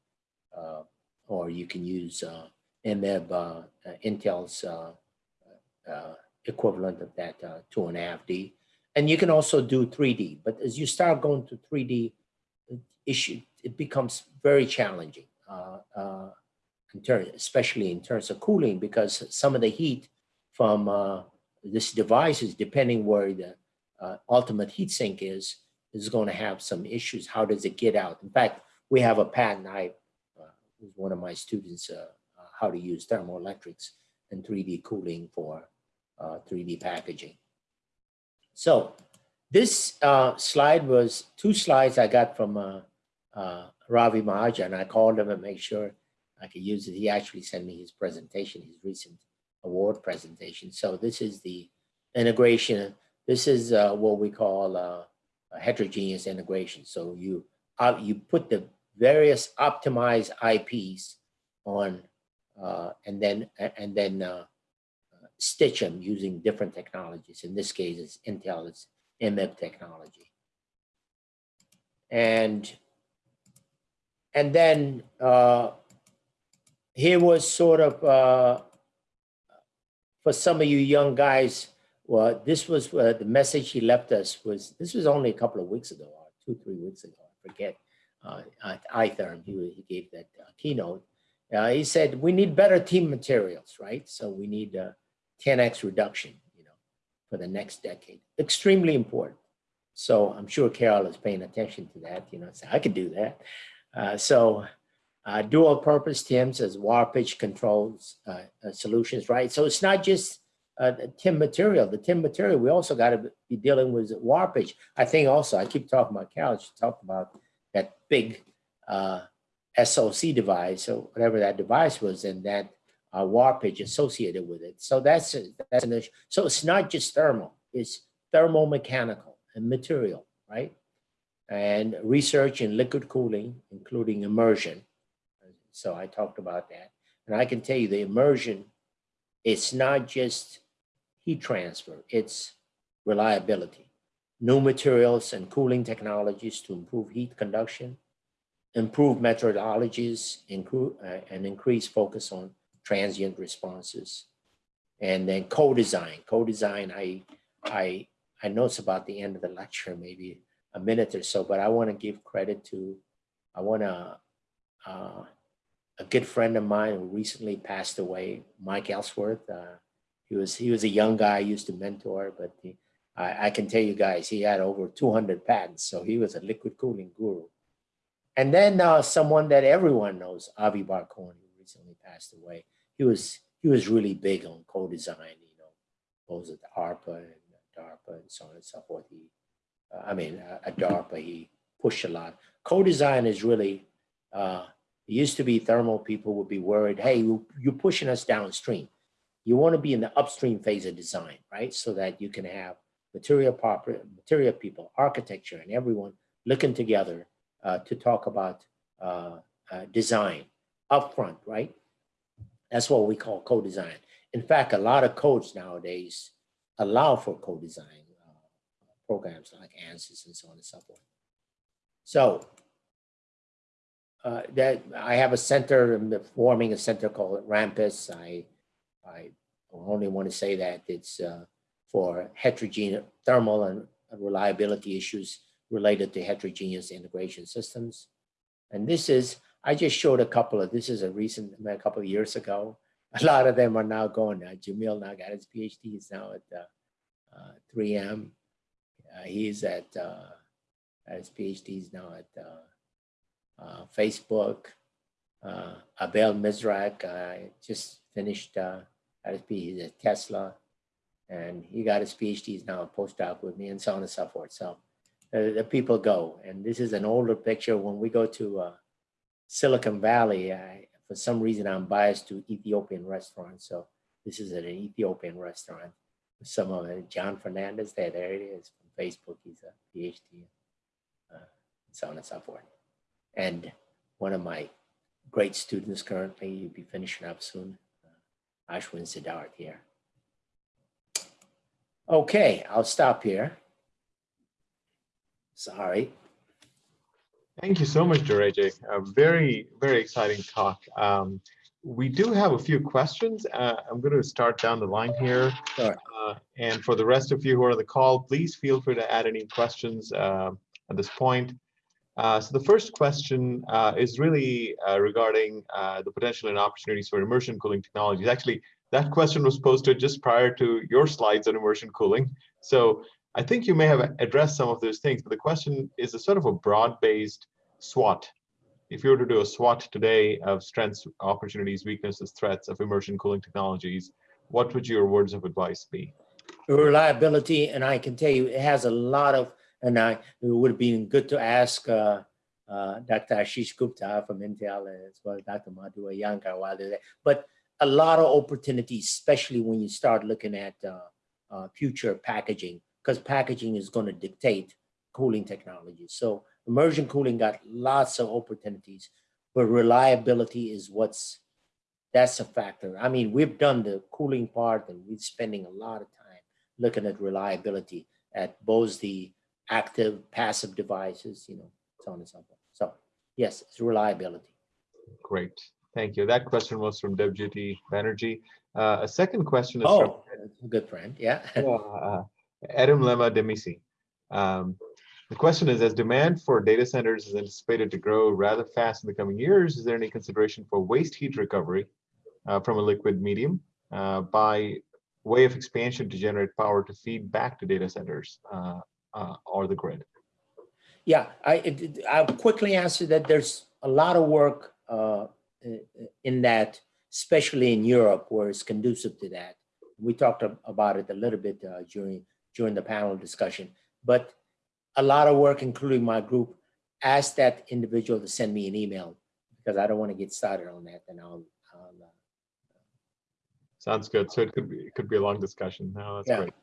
uh, or you can use uh, EMIB, uh, Intel's uh, equivalent of that two and a half D. And you can also do 3D, but as you start going to 3D issue, it becomes very challenging, in terms, especially in terms of cooling, because some of the heat from uh, this device is depending where the uh, ultimate heat sink is, is going to have some issues. How does it get out? In fact, we have a patent. I uh, was one of my students uh, uh, how to use thermoelectrics and 3D cooling for 3D uh, packaging. So this uh, slide was two slides I got from Ravi Mahajan. I called him and make sure I could use it. He actually sent me his presentation, his recent award presentation. So this is the integration. This is uh, what we call uh, heterogeneous integration. So you uh, you put the various optimized IPs on, uh, and then and then uh, stitch them using different technologies. In this case, it's Intel, it's EMIB technology, and and then uh, here was sort of uh, for some of you young guys, well, this was uh, the message he left us was, this was only a couple of weeks ago, or two, three weeks ago, I forget, uh, at iTherm, he, he gave that uh, keynote. Uh, he said, we need better TIM materials, right? So we need a 10X reduction, you know, for the next decade. Extremely important. So I'm sure Carol is paying attention to that, you know, so I could do that. Uh, so uh, dual purpose TIMs as warpage controls uh, uh, solutions, right? So it's not just uh, the TIM material. The TIM material, we also got to be dealing with warpage. I think also, I keep talking about Cal, she talked about that big uh, SOC device or whatever that device was and that uh, warpage associated with it. So that's, a, that's an issue. So it's not just thermal, it's thermomechanical and material, right? And research in liquid cooling, including immersion, so I talked about that. And I can tell you the immersion, it's not just heat transfer, it's reliability. New materials and cooling technologies to improve heat conduction, improve methodologies, uh, and increase focus on transient responses. And then co-design. Co-design, I, I, I know it's about the end of the lecture, maybe a minute or so, but I want to give credit to, I want to uh, a good friend of mine who recently passed away, Mike Ellsworth. Uh, he was he was a young guy I used to mentor, but he, I, I, can tell you guys, he had over 200 patents, so he was a liquid cooling guru. And then uh, someone that everyone knows, Avi Bar-Cohen, who recently passed away. He was he was really big on co-design, you know, both at ARPA and DARPA and so on and so forth. He, uh, I mean, uh, at DARPA, he pushed a lot. Co-design is really uh, it used to be thermal people would be worried, hey, you're pushing us downstream. You want to be in the upstream phase of design, right? So that you can have material proper, material people, architecture, and everyone looking together uh, to talk about uh, uh, design upfront, right? That's what we call co-design. In fact, a lot of codes nowadays allow for co-design uh, programs like ANSYS and so on and so forth. So uh, that I have a center, I'm forming a center called Rampus. I, I only want to say that it's uh, for heterogeneous thermal and reliability issues related to heterogeneous integration systems. And this is, I just showed a couple of, this is a recent, a couple of years ago. <laughs> A lot of them are now going, uh, Jamil now got his PhD, he's now at uh, uh, 3M. Uh, he's at, uh, his PhD, he's now at uh, Facebook. Abel Mizrak just finished uh, at his PhD at Tesla. And he got his PhD, he's now a postdoc with me and so on and so forth. So the people go. And this is an older picture. When we go to Silicon Valley, I, for some reason, I'm biased to Ethiopian restaurants. So this is an Ethiopian restaurant. Some of it, John Fernandes, there, there it is from Facebook. He's a PhD, uh, so on and so forth. And one of my great students currently, you'll be finishing up soon, uh, Ashwin Siddharth here. Okay, I'll stop here. Sorry. Thank you so much, Dereje. A very, very exciting talk. Um, we do have a few questions. Uh, I'm going to start down the line here. Sure. Uh, and for the rest of you who are on the call, please feel free to add any questions uh, at this point. Uh, so the first question uh, is really uh, regarding uh, the potential and opportunities for immersion cooling technologies. Actually, that question was posted just prior to your slides on immersion cooling. So I think you may have addressed some of those things, but the question is a sort of a broad-based SWOT. If you were to do a SWOT today of strengths, opportunities, weaknesses, threats of immersion cooling technologies, what would your words of advice be? Reliability, and I can tell you, it has a lot of, and I, it would have been good to ask uh, uh, Dr. Ashish Gupta from Intel as well as Dr. Madhu Iyengar while they're there. But a lot of opportunities, especially when you start looking at uh, uh, future packaging, because packaging is going to dictate cooling technology. So immersion cooling got lots of opportunities, but reliability is what's, that's a factor. I mean, we've done the cooling part and we're spending a lot of time looking at reliability at both the active, passive devices, you know, so on and so forth. So yes, it's reliability. Great. Thank you. That question was from Debjyoti Banerjee. Uh, a second question is from Oh, a good friend, yeah. <laughs> uh, Adam Lema Demisi. Um, the question is, as demand for data centers is anticipated to grow rather fast in the coming years, is there any consideration for waste heat recovery uh, from a liquid medium uh, by way of expansion to generate power to feed back to data centers uh, uh, or the grid? Yeah, I, it- I'll quickly answer that there's a lot of work uh, in that, especially in Europe, where it's conducive to that. We talked about it a little bit uh, during, during the panel discussion, but a lot of work, including my group, asked that individual to send me an email because I don't want to get started on that, and I'll, I'll, uh, Sounds good. So it could be it could be a long discussion. No, that's Yeah. great.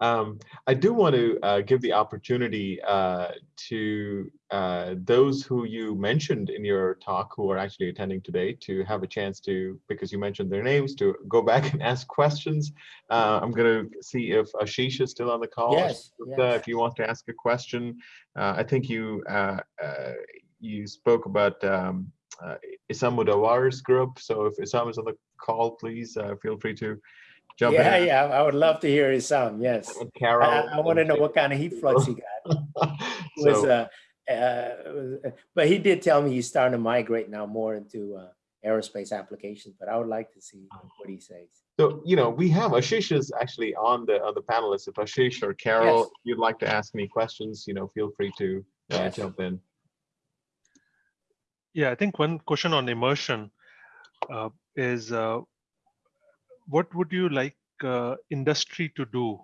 Um, I do want to uh, give the opportunity uh, to uh, those who you mentioned in your talk who are actually attending today to have a chance to, because you mentioned their names, to go back <laughs> and ask questions. Uh, I'm going to see if Ashish is still on the call. Yes, yes. If you want to ask a question, uh, I think you uh, uh, you spoke about um, uh, Issam Mudawar's group. So if Issam is on the call, please uh, feel free to jump yeah, in. yeah, I would love to hear his sound, yes. And I, Carol. I want to know what kind of heat flux he got. <laughs> was So, uh, uh, but he did tell me he's starting to migrate now more into uh, aerospace applications. But I would like to see what he says. so, you know, we have Ashish is actually on the on the panelists. If Ashish or Carol, Yes. you'd like to ask any questions, you know, feel free to uh, Yes. jump in. Yeah, I think one question on immersion uh, is uh, what would you like uh, industry to do?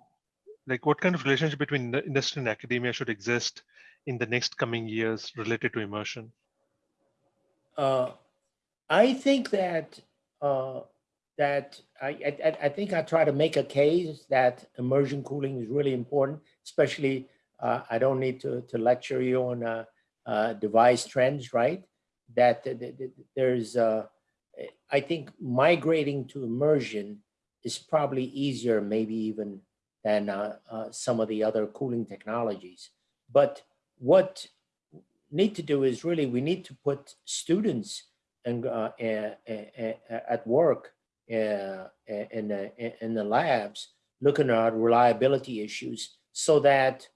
Like what kind of relationship between industry and academia should exist in the next coming years related to immersion? Uh, I think that uh, that I, I I- think I try to make a case that immersion cooling is really important, especially uh, I don't need to to lecture you on uh, uh, device trends, right? That, th- th- th- there's uh, I think migrating to immersion is probably easier, maybe even than uh, uh, some of the other cooling technologies. But what need to do is really we need to put students and uh, at work uh, in the in the labs, looking at reliability issues, so that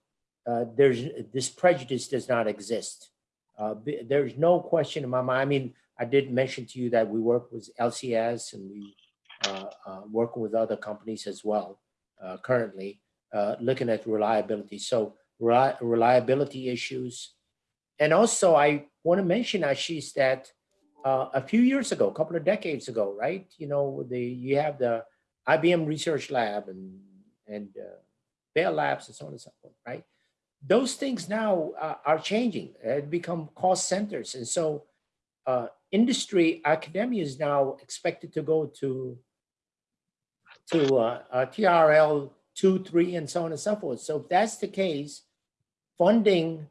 uh, there's this prejudice does not exist. Uh, there's no question in my mind. I mean, I did mention to you that we work with LCS and we uh, uh, working with other companies as well uh, currently, uh, looking at reliability. So reli- reliability issues. And also I want to mention, Ashish, that uh, a few years ago, a couple of decades ago, right? You know, the you have the IBM Research Lab and and uh, Bell Labs and so on and so forth, right? Those things now are changing. It become cost centers, and so uh, industry academia is now expected to go to to uh, uh, TRL two, three, and so on and so forth. So if that's the case, funding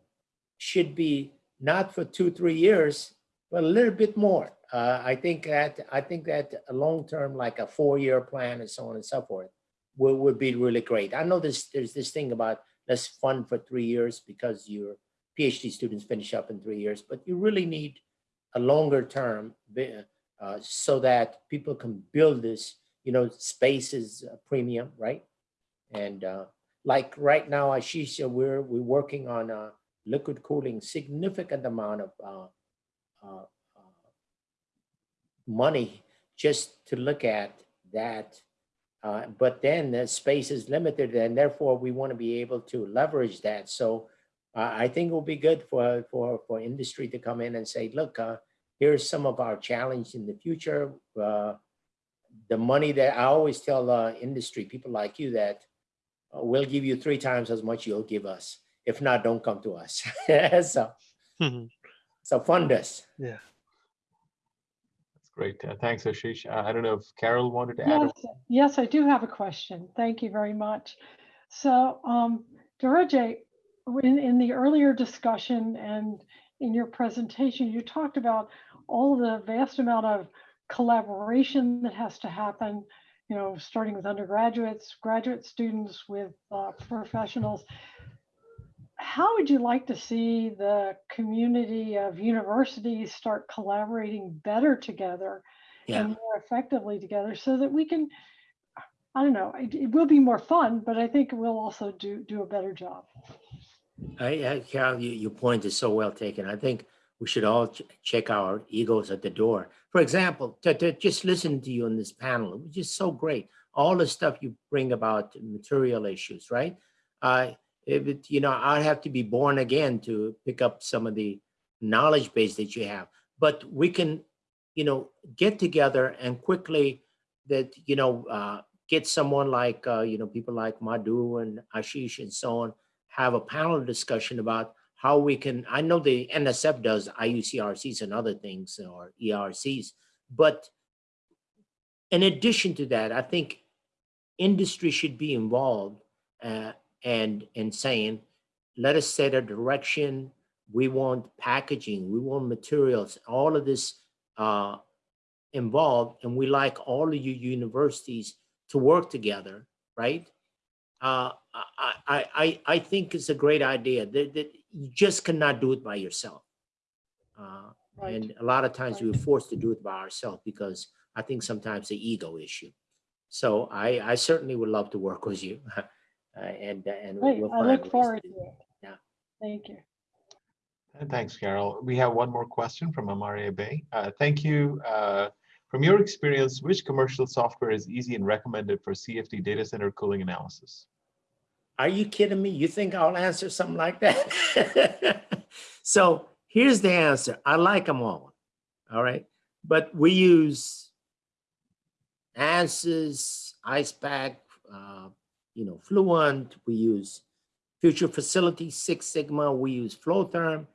should be not for two, three years, but a little bit more. Uh, I think that I think that a long term, like a four year plan and so on and so forth, would, would be really great. I know this there's this thing about let's fund for three years because your PhD students finish up in three years, but you really need a longer term uh, so that people can build this. You know, space is a premium, right? And uh, like right now, Ashisha, we're we're working on uh, liquid cooling, significant amount of uh, uh, uh, money just to look at that. Uh, but then the space is limited, and therefore we want to be able to leverage that. So uh, I think it will be good for for for industry to come in and say, look, uh, here's some of our challenge in the future. Uh, the money that I always tell uh, industry people like you that uh, we'll give you three times as much you'll give us. If not, don't come to us. <laughs> so Mhm. so fund us. Yeah. That's great. Uh, Thanks, Ashish. Uh, I don't know if Carol wanted to add. Yes, yes, I do have a question. Thank you very much. So, um, Dereje, in, in the earlier discussion and in your presentation, you talked about all the vast amount of collaboration that has to happen, you know, starting with undergraduates, graduate students, with uh, professionals. How would you like to see the community of universities start collaborating better together Yeah. and more effectively together so that we can i don't know it, it will be more fun but i think we'll also do do a better job I, I Carol, you, your point is so well taken. I think we should all ch- check our egos at the door. For example, to, to just listen to you on this panel, it was just so great. All the stuff you bring about material issues, right? Uh, it, you know, I'd have to be born again to pick up some of the knowledge base that you have. But we can, you know, get together and quickly that, you know, uh, get someone like, uh, you know, people like Madhu and Ashish and so on, have a panel discussion about how we can, I know the NSF does IUCRCs and other things or ERCs, but in addition to that, I think industry should be involved uh, and in saying, let us set a direction. We want packaging, we want materials, all of this uh, involved, and we like all of you universities to work together, right? Uh, I, I, I, I think it's a great idea that, that you just cannot do it by yourself. Uh, right and a lot of times we're forced to do it by ourselves because I think sometimes the ego issue. So I, I certainly would love to work with you. <laughs> Uh, and, and Great. we'll i look forward to to it Yeah. thank you And thanks, Carol. We have one more question from Amaria Bay. Uh, thank you. From your experience, which commercial software is easy and recommended for CFD data center cooling analysis? Are you kidding me? You think I'll answer something like that? <laughs> so here's the answer. I like them all. All right. But we use ANSYS, Icepak, uh, you know, Fluent. We use Future Facility, Six Sigma. We use FloTHERM.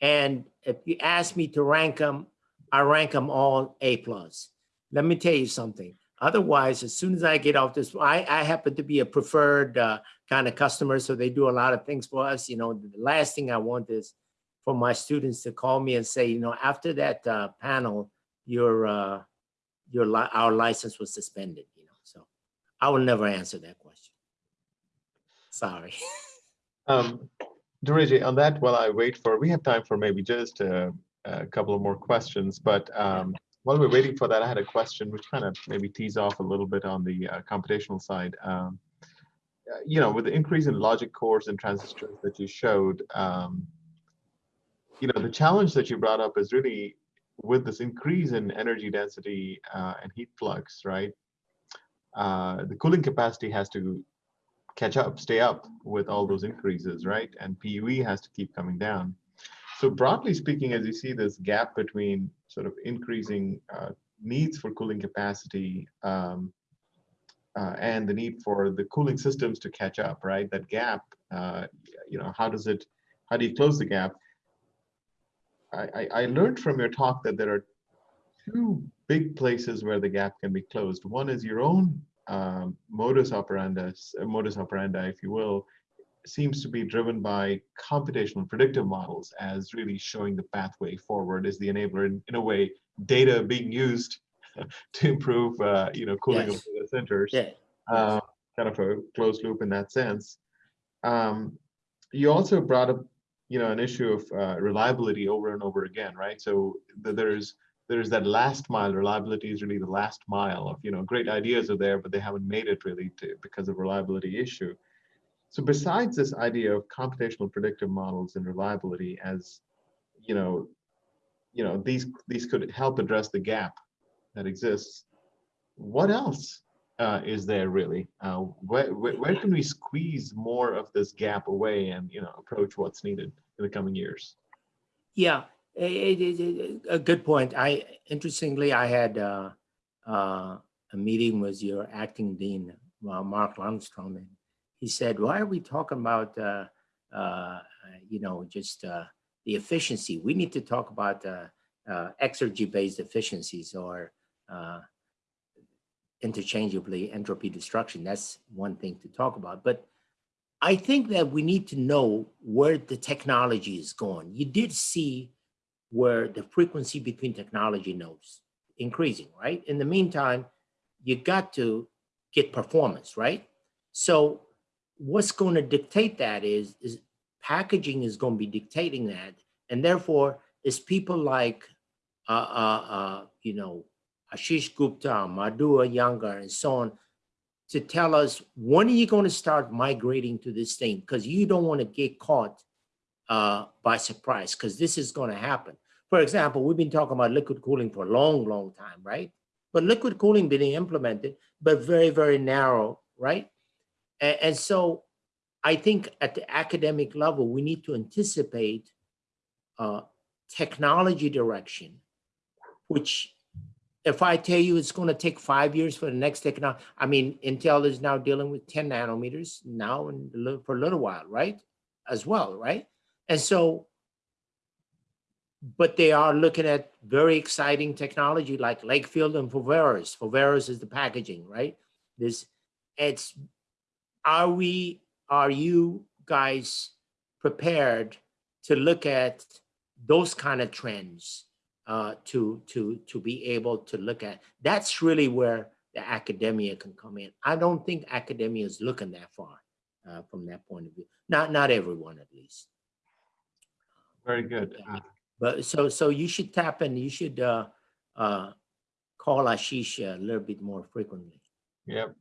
And if you ask me to rank them, I rank them all A plus. Let me tell you something. Otherwise, as soon as I get off this, I, I happen to be a preferred uh, kind of customer, so they do a lot of things for us. You know, the last thing I want is for my students to call me and say, you know, after that uh, panel, your uh, your li- our license was suspended. You know, so I will never answer that question. Sorry. <laughs> Um, Dereje, on that, while I wait for, we have time for maybe just a, a couple of more questions, but um, while we're waiting for that, I had a question which kind of maybe tease off a little bit on the uh, computational side. Um, uh, you know, with the increase in logic cores and transistors that you showed, um, you know, the challenge that you brought up is really with this increase in energy density uh, and heat flux, right? Uh, the cooling capacity has to catch up, stay up with all those increases, right? And PUE has to keep coming down. So broadly speaking, as you see this gap between sort of increasing uh, needs for cooling capacity um, uh, and the need for the cooling systems to catch up, right? That gap, uh, you know, how does it, how do you close the gap? I, I, I learned from your talk that there are two big places where the gap can be closed. One is your own um, modus operandi, modus operandi, if you will, seems to be driven by computational predictive models as really showing the pathway forward is the enabler in, in a way data being used <laughs> to improve uh, you know cooling Yes. of data centers Yeah. uh, kind of a closed loop in that sense um, you also brought up you know an issue of uh, reliability over and over again right so th- there's there's that last mile reliability is really the last mile of you know great ideas are there but they haven't made it really to because of reliability issue so besides this idea of computational predictive models and reliability as, you know, you know, these these could help address the gap that exists. What else uh, is there really? Uh, where, where where can we squeeze more of this gap away and you know approach what's needed in the coming years? Yeah, a good point. I interestingly, I had uh, uh, a meeting with your acting dean, uh, Mark Lundstrom, and he said, "Why are we talking about, uh, uh, you know, just uh, the efficiency? We need to talk about uh, uh, exergy-based efficiencies or uh, interchangeably entropy destruction. That's one thing to talk about, but." I think that we need to know where the technology is going. You did see where the frequency between technology nodes increasing, right? In the meantime, you got to get performance, right? So what's going to dictate that is, is packaging is going to be dictating that. And therefore, it's people like, uh, uh, uh, you know, Ashish Gupta, Madhu Iyengar, and so on, to tell us when are you going to start migrating to this thing? Because you don't want to get caught uh, by surprise, because this is going to happen. For example, we've been talking about liquid cooling for a long, long time, right? But liquid cooling being implemented, but very, very narrow, right? And, and so I think at the academic level, we need to anticipate uh, technology direction, which if I tell you it's going to take five years for the next technology, I mean, Intel is now dealing with 10 nanometers now and for a little while, right? As well, right? And so, but they are looking at very exciting technology like Lakefield and Foveros. Foveros is the packaging, right? This, it's, are we, are you guys prepared to look at those kind of trends? uh, to to to be able to look at. That's really where the academia can come in. I don't think academia is looking that far uh, from that point of view. Not not everyone, at least. Very good. Uh, But so so you should tap in. You should uh, uh, call Ashish a little bit more frequently. Yep.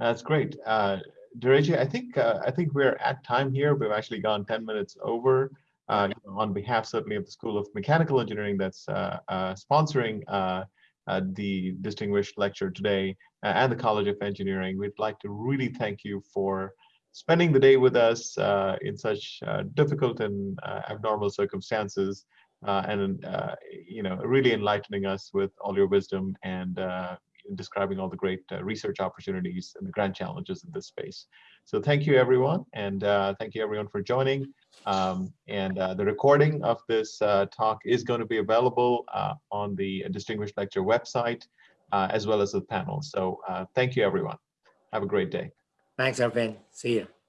That's great. Uh, Dereje, I think uh, I think we're at time here. We've actually gone 10 minutes over. Uh, on behalf certainly of the School of Mechanical Engineering that's uh, uh, sponsoring uh, uh, the distinguished lecture today and the College of Engineering, we'd like to really thank you for spending the day with us in such difficult and abnormal circumstances and you know really enlightening us with all your wisdom and describing all the great uh, research opportunities and the grand challenges in this space. So thank you everyone and uh, thank you everyone for joining. Um, and uh, the recording of this talk is going to be available on the Distinguished Lecture website as well as the panel. So thank you everyone. Have a great day. Thanks, Arvind. See you.